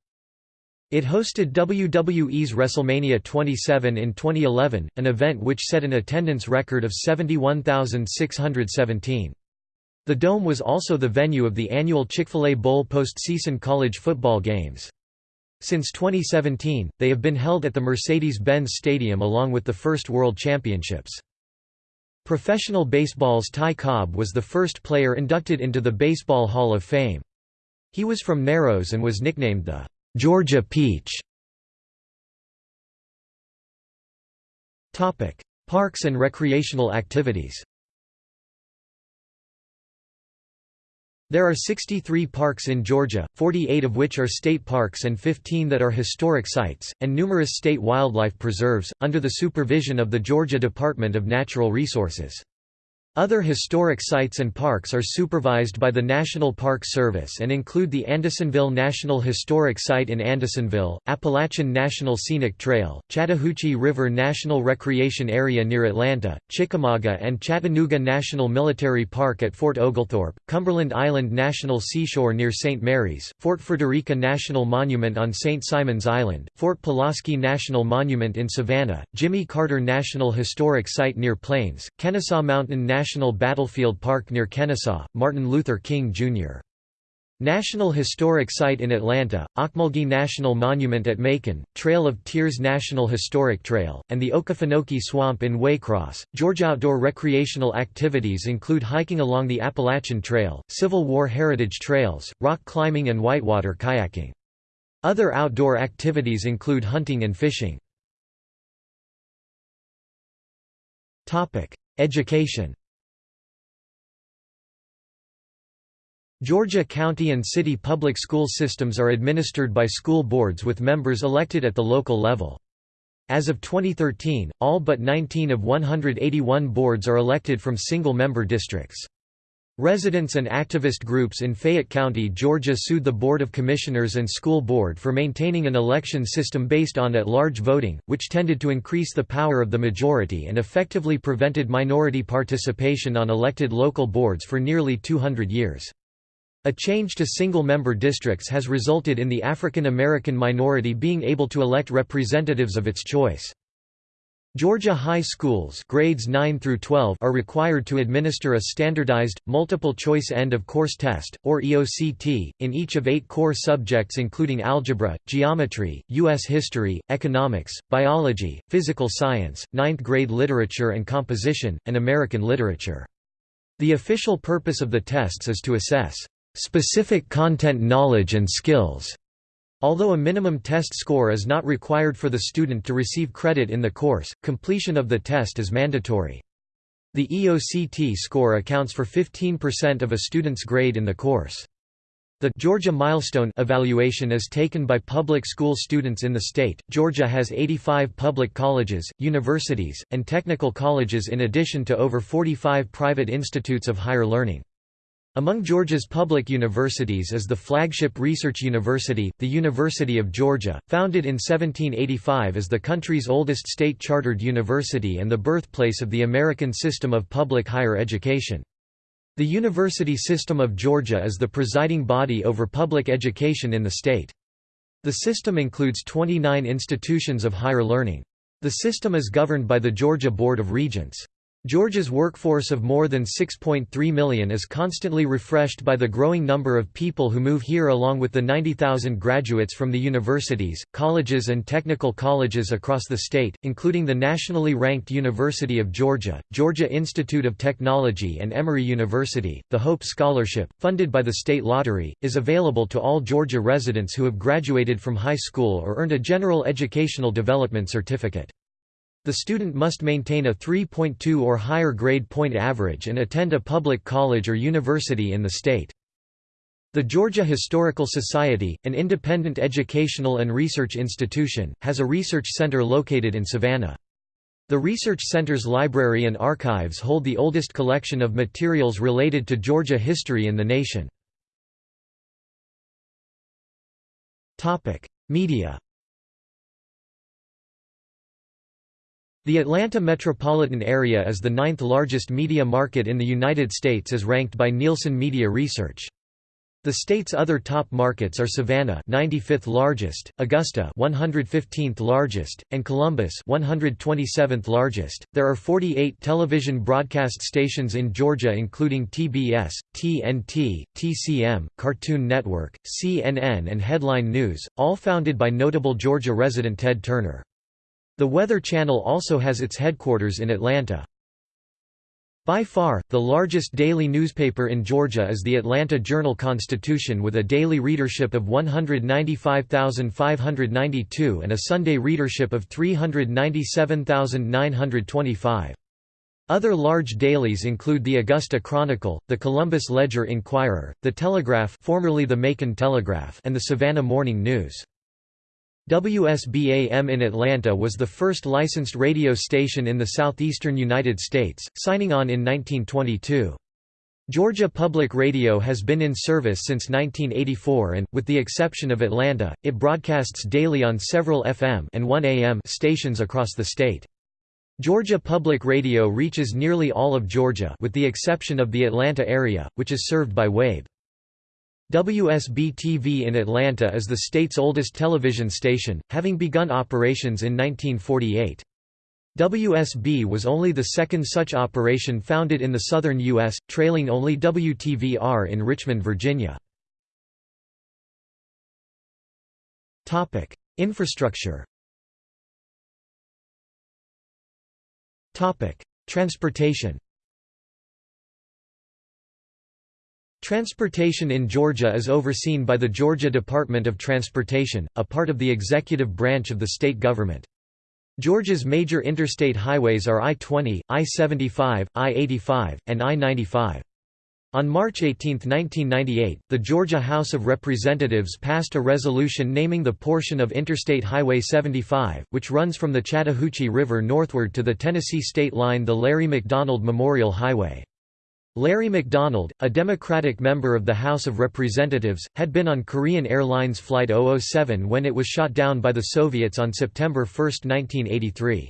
It hosted WWE's WrestleMania 27 in 2011, an event which set an attendance record of 71,617. The Dome was also the venue of the annual Chick-fil-A Bowl postseason college football games. Since 2017, they have been held at the Mercedes-Benz Stadium along with the first World Championships. Professional baseball's Ty Cobb was the first player inducted into the Baseball Hall of Fame. He was from Narrows and was nicknamed the Georgia Peach. Parks and recreational activities There are 63 parks in Georgia, 48 of which are state parks and 15 that are historic sites, and numerous state wildlife preserves, under the supervision of the Georgia Department of Natural Resources. Other historic sites and parks are supervised by the National Park Service and include the Andersonville National Historic Site in Andersonville, Appalachian National Scenic Trail, Chattahoochee River National Recreation Area near Atlanta, Chickamauga and Chattanooga National Military Park at Fort Oglethorpe, Cumberland Island National Seashore near St. Mary's, Fort Frederica National Monument on St. Simon's Island, Fort Pulaski National Monument in Savannah, Jimmy Carter National Historic Site near Plains, Kennesaw Mountain National National Battlefield Park near Kennesaw, Martin Luther King, Jr. National Historic Site in Atlanta, Ocmulgee National Monument at Macon, Trail of Tears National Historic Trail, and the Okefenokee Swamp in Waycross. Georgia outdoor recreational activities include hiking along the Appalachian Trail, Civil War heritage trails, rock climbing and whitewater kayaking. Other outdoor activities include hunting and fishing. Education Georgia county and city public school systems are administered by school boards with members elected at the local level. As of 2013, all but 19 of 181 boards are elected from single-member districts. Residents and activist groups in Fayette County, Georgia sued the Board of Commissioners and School Board for maintaining an election system based on at-large voting, which tended to increase the power of the majority and effectively prevented minority participation on elected local boards for nearly 200 years. A change to single-member districts has resulted in the African American minority being able to elect representatives of its choice. Georgia high schools grades 9 through 12 are required to administer a standardized, multiple-choice end-of-course test, or EOCT, in each of eight core subjects including algebra, geometry, U.S. history, economics, biology, physical science, ninth-grade literature and composition, and American literature. The official purpose of the tests is to assess specific content knowledge and skills. Although a minimum test score is not required for the student to receive credit in the course, completion of the test is mandatory. The EOCT score accounts for 15% of a student's grade in the course. The Georgia Milestone evaluation is taken by public school students in the state. Georgia has 85 public colleges, universities, and technical colleges in addition to over 45 private institutes of higher learning. Among Georgia's public universities is the flagship research university, the University of Georgia, founded in 1785 as the country's oldest state-chartered university and the birthplace of the American system of public higher education. The University System of Georgia is the presiding body over public education in the state. The system includes 29 institutions of higher learning. The system is governed by the Georgia Board of Regents. Georgia's workforce of more than 6.3 million is constantly refreshed by the growing number of people who move here along with the 90,000 graduates from the universities, colleges and technical colleges across the state, including the nationally ranked University of Georgia, Georgia Institute of Technology and Emory University. The Hope Scholarship, funded by the state lottery, is available to all Georgia residents who have graduated from high school or earned a general educational development certificate. The student must maintain a 3.2 or higher grade point average and attend a public college or university in the state. The Georgia Historical Society, an independent educational and research institution, has a research center located in Savannah. The Research Center's library and archives hold the oldest collection of materials related to Georgia history in the nation. Media The Atlanta metropolitan area is the ninth largest media market in the United States as ranked by Nielsen Media Research. The state's other top markets are Savannah, 95th largest, Augusta, 115th largest, and Columbus, 127th largest. There are 48 television broadcast stations in Georgia including TBS, TNT, TCM, Cartoon Network, CNN and Headline News, all founded by notable Georgia resident Ted Turner. The Weather Channel also has its headquarters in Atlanta. By far, the largest daily newspaper in Georgia is the Atlanta Journal-Constitution with a daily readership of 195,592 and a Sunday readership of 397,925. Other large dailies include the Augusta Chronicle, the Columbus Ledger-Inquirer, the Telegraph formerly the Macon Telegraph and the Savannah Morning News. WSB-AM in Atlanta was the first licensed radio station in the southeastern United States, signing on in 1922. Georgia Public Radio has been in service since 1984 and, with the exception of Atlanta, it broadcasts daily on several FM and 1 AM stations across the state. Georgia Public Radio reaches nearly all of Georgia with the exception of the Atlanta area, which is served by WABE. WSB-TV in Atlanta is the state's oldest television station, having begun operations in 1948. WSB was only the second such operation founded in the southern U.S., trailing only WTVR in Richmond, Virginia. Infrastructure Transportation Transportation in Georgia is overseen by the Georgia Department of Transportation, a part of the executive branch of the state government. Georgia's major interstate highways are I-20, I-75, I-85, and I-95. On March 18, 1998, the Georgia House of Representatives passed a resolution naming the portion of Interstate Highway 75, which runs from the Chattahoochee River northward to the Tennessee state line the Larry McDonald Memorial Highway. Larry McDonald, a Democratic member of the House of Representatives, had been on Korean Airlines Flight 007 when it was shot down by the Soviets on September 1, 1983.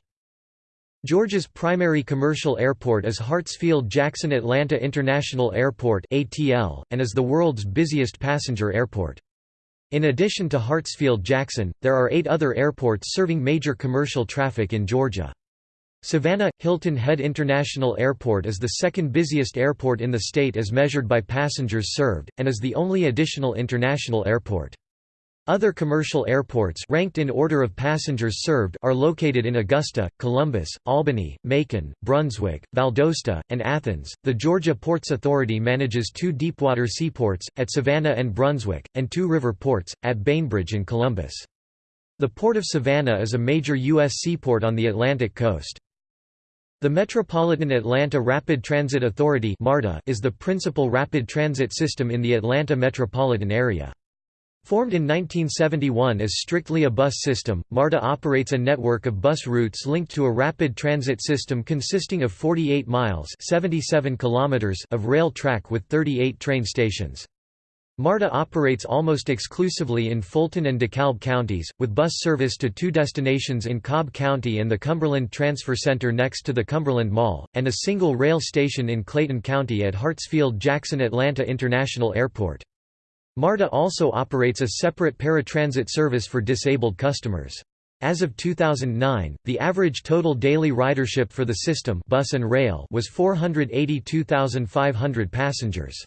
Georgia's primary commercial airport is Hartsfield-Jackson Atlanta International Airport (ATL) and is the world's busiest passenger airport. In addition to Hartsfield-Jackson, there are 8 other airports serving major commercial traffic in Georgia. Savannah – Hilton Head International Airport is the second busiest airport in the state as measured by passengers served, and is the only additional international airport. Other commercial airports ranked in order of passengers served are located in Augusta, Columbus, Albany, Macon, Brunswick, Valdosta, and Athens. The Georgia Ports Authority manages two deepwater seaports, at Savannah and Brunswick, and two river ports, at Bainbridge and Columbus. The Port of Savannah is a major U.S. seaport on the Atlantic coast. The Metropolitan Atlanta Rapid Transit Authority is the principal rapid transit system in the Atlanta metropolitan area. Formed in 1971 as strictly a bus system, MARTA operates a network of bus routes linked to a rapid transit system consisting of 48 miles 77 kilometers of rail track with 38 train stations. MARTA operates almost exclusively in Fulton and DeKalb counties, with bus service to two destinations in Cobb County and the Cumberland Transfer Center next to the Cumberland Mall, and a single rail station in Clayton County at Hartsfield-Jackson Atlanta International Airport. MARTA also operates a separate paratransit service for disabled customers. As of 2009, the average total daily ridership for the system bus and rail was 482,500 passengers.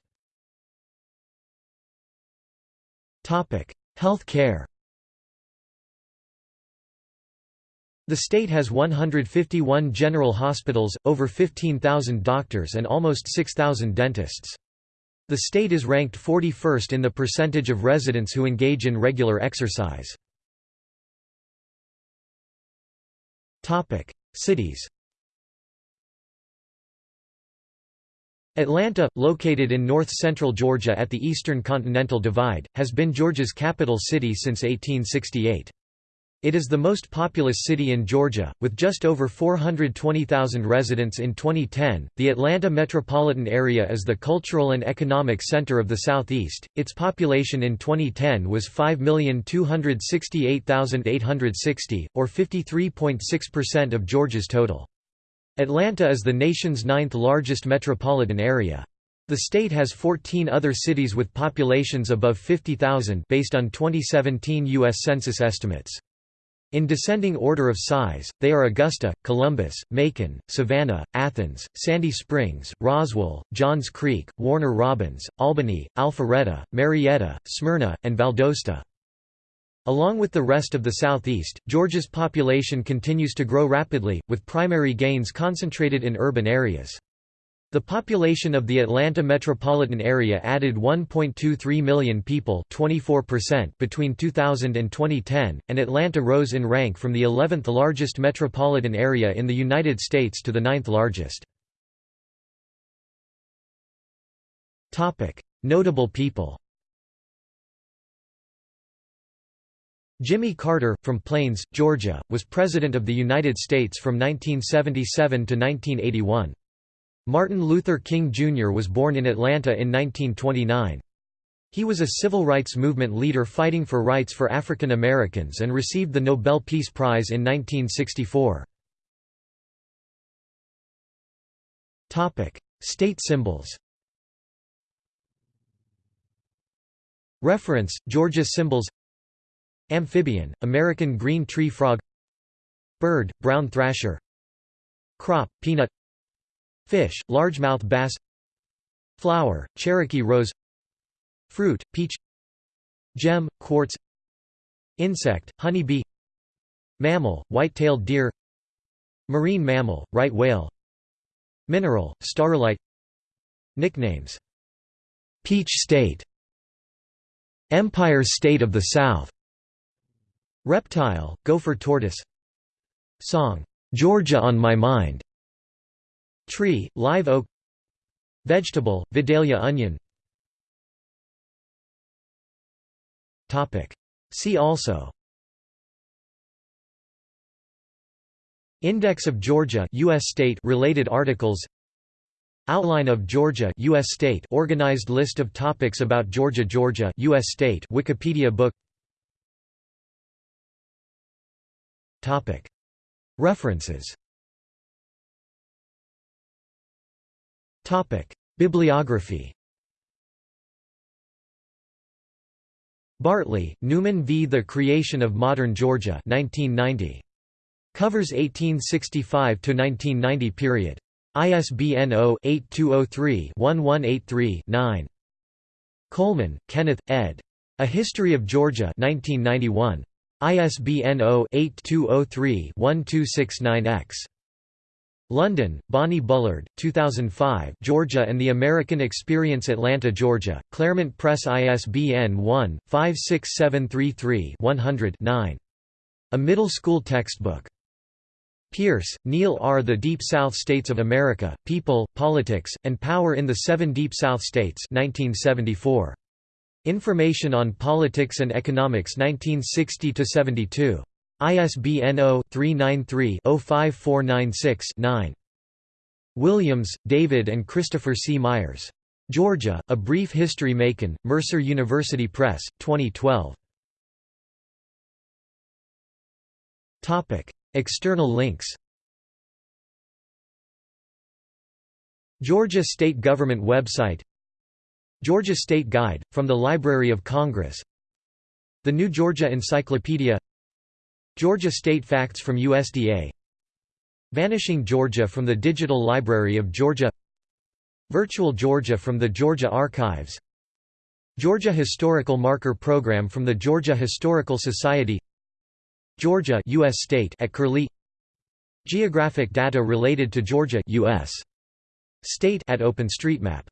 Health care The state has 151 general hospitals, over 15,000 doctors and almost 6,000 dentists. The state is ranked 41st in the percentage of residents who engage in regular exercise. Cities Atlanta, located in north-central Georgia at the eastern continental divide, has been Georgia's capital city since 1868. It is the most populous city in Georgia, with just over 420,000 residents in 2010. The Atlanta metropolitan area is the cultural and economic center of the Southeast. Its population in 2010 was 5,268,860, or 53.6% of Georgia's total. Atlanta is the nation's ninth largest metropolitan area. The state has 14 other cities with populations above 50,000 based on 2017 U.S. Census estimates. In descending order of size, they are Augusta, Columbus, Macon, Savannah, Athens, Sandy Springs, Roswell, Johns Creek, Warner Robins, Albany, Alpharetta, Marietta, Smyrna, and Valdosta. Along with the rest of the southeast, Georgia's population continues to grow rapidly, with primary gains concentrated in urban areas. The population of the Atlanta metropolitan area added 1.23 million people 24% between 2000 and 2010, and Atlanta rose in rank from the 11th largest metropolitan area in the United States to the 9th largest. Notable people Jimmy Carter, from Plains, Georgia, was President of the United States from 1977 to 1981. Martin Luther King Jr. was born in Atlanta in 1929. He was a civil rights movement leader fighting for rights for African Americans and received the Nobel Peace Prize in 1964. State symbols Reference, Georgia symbols Amphibian, American green tree frog. Bird, brown thrasher. Crop, peanut. Fish, largemouth bass. Flower, Cherokee rose. Fruit, peach. Gem, quartz. Insect, honeybee. Mammal, white-tailed deer. Marine mammal, right whale. Mineral, staurolite. Nicknames. Peach State. Empire State of the South Reptile, gopher tortoise. Song, "'Georgia on My Mind' Tree, live oak. Vegetable, Vidalia onion. See also. Index of Georgia US state related articles. Outline of Georgia US state organized list of topics about Georgia Georgia US state Wikipedia book References Bibliography Bartley, Numan v. The Creation of Modern Georgia 1990. Covers 1865–1990 period. ISBN 0-8203-1183-9. Coleman, Kenneth, ed. A History of Georgia 1991. ISBN 0-8203-1269-X. London, Bonnie Bullard, 2005 Georgia and the American Experience Atlanta, Georgia, Clairmont Press ISBN 1-56733-100-9. A middle school textbook. Pierce, Neil R. The Deep South States of America, People, Politics, and Power in the Seven Deep South States 1974. Information on Politics and Economics 1960–72. ISBN 0-393-05496-9. Williams, David and Christopher C. Myers. Georgia, A Brief History Macon, Mercer University Press, 2012. External links Georgia State Government website Georgia State Guide, from the Library of Congress. The New Georgia Encyclopedia. Georgia State Facts from USDA Vanishing Georgia from the Digital Library of Georgia. Virtual Georgia from the Georgia Archives. Georgia Historical Marker Program from the Georgia Historical Society. Georgia US state at Curlie. Geographic data related to Georgia US state at OpenStreetMap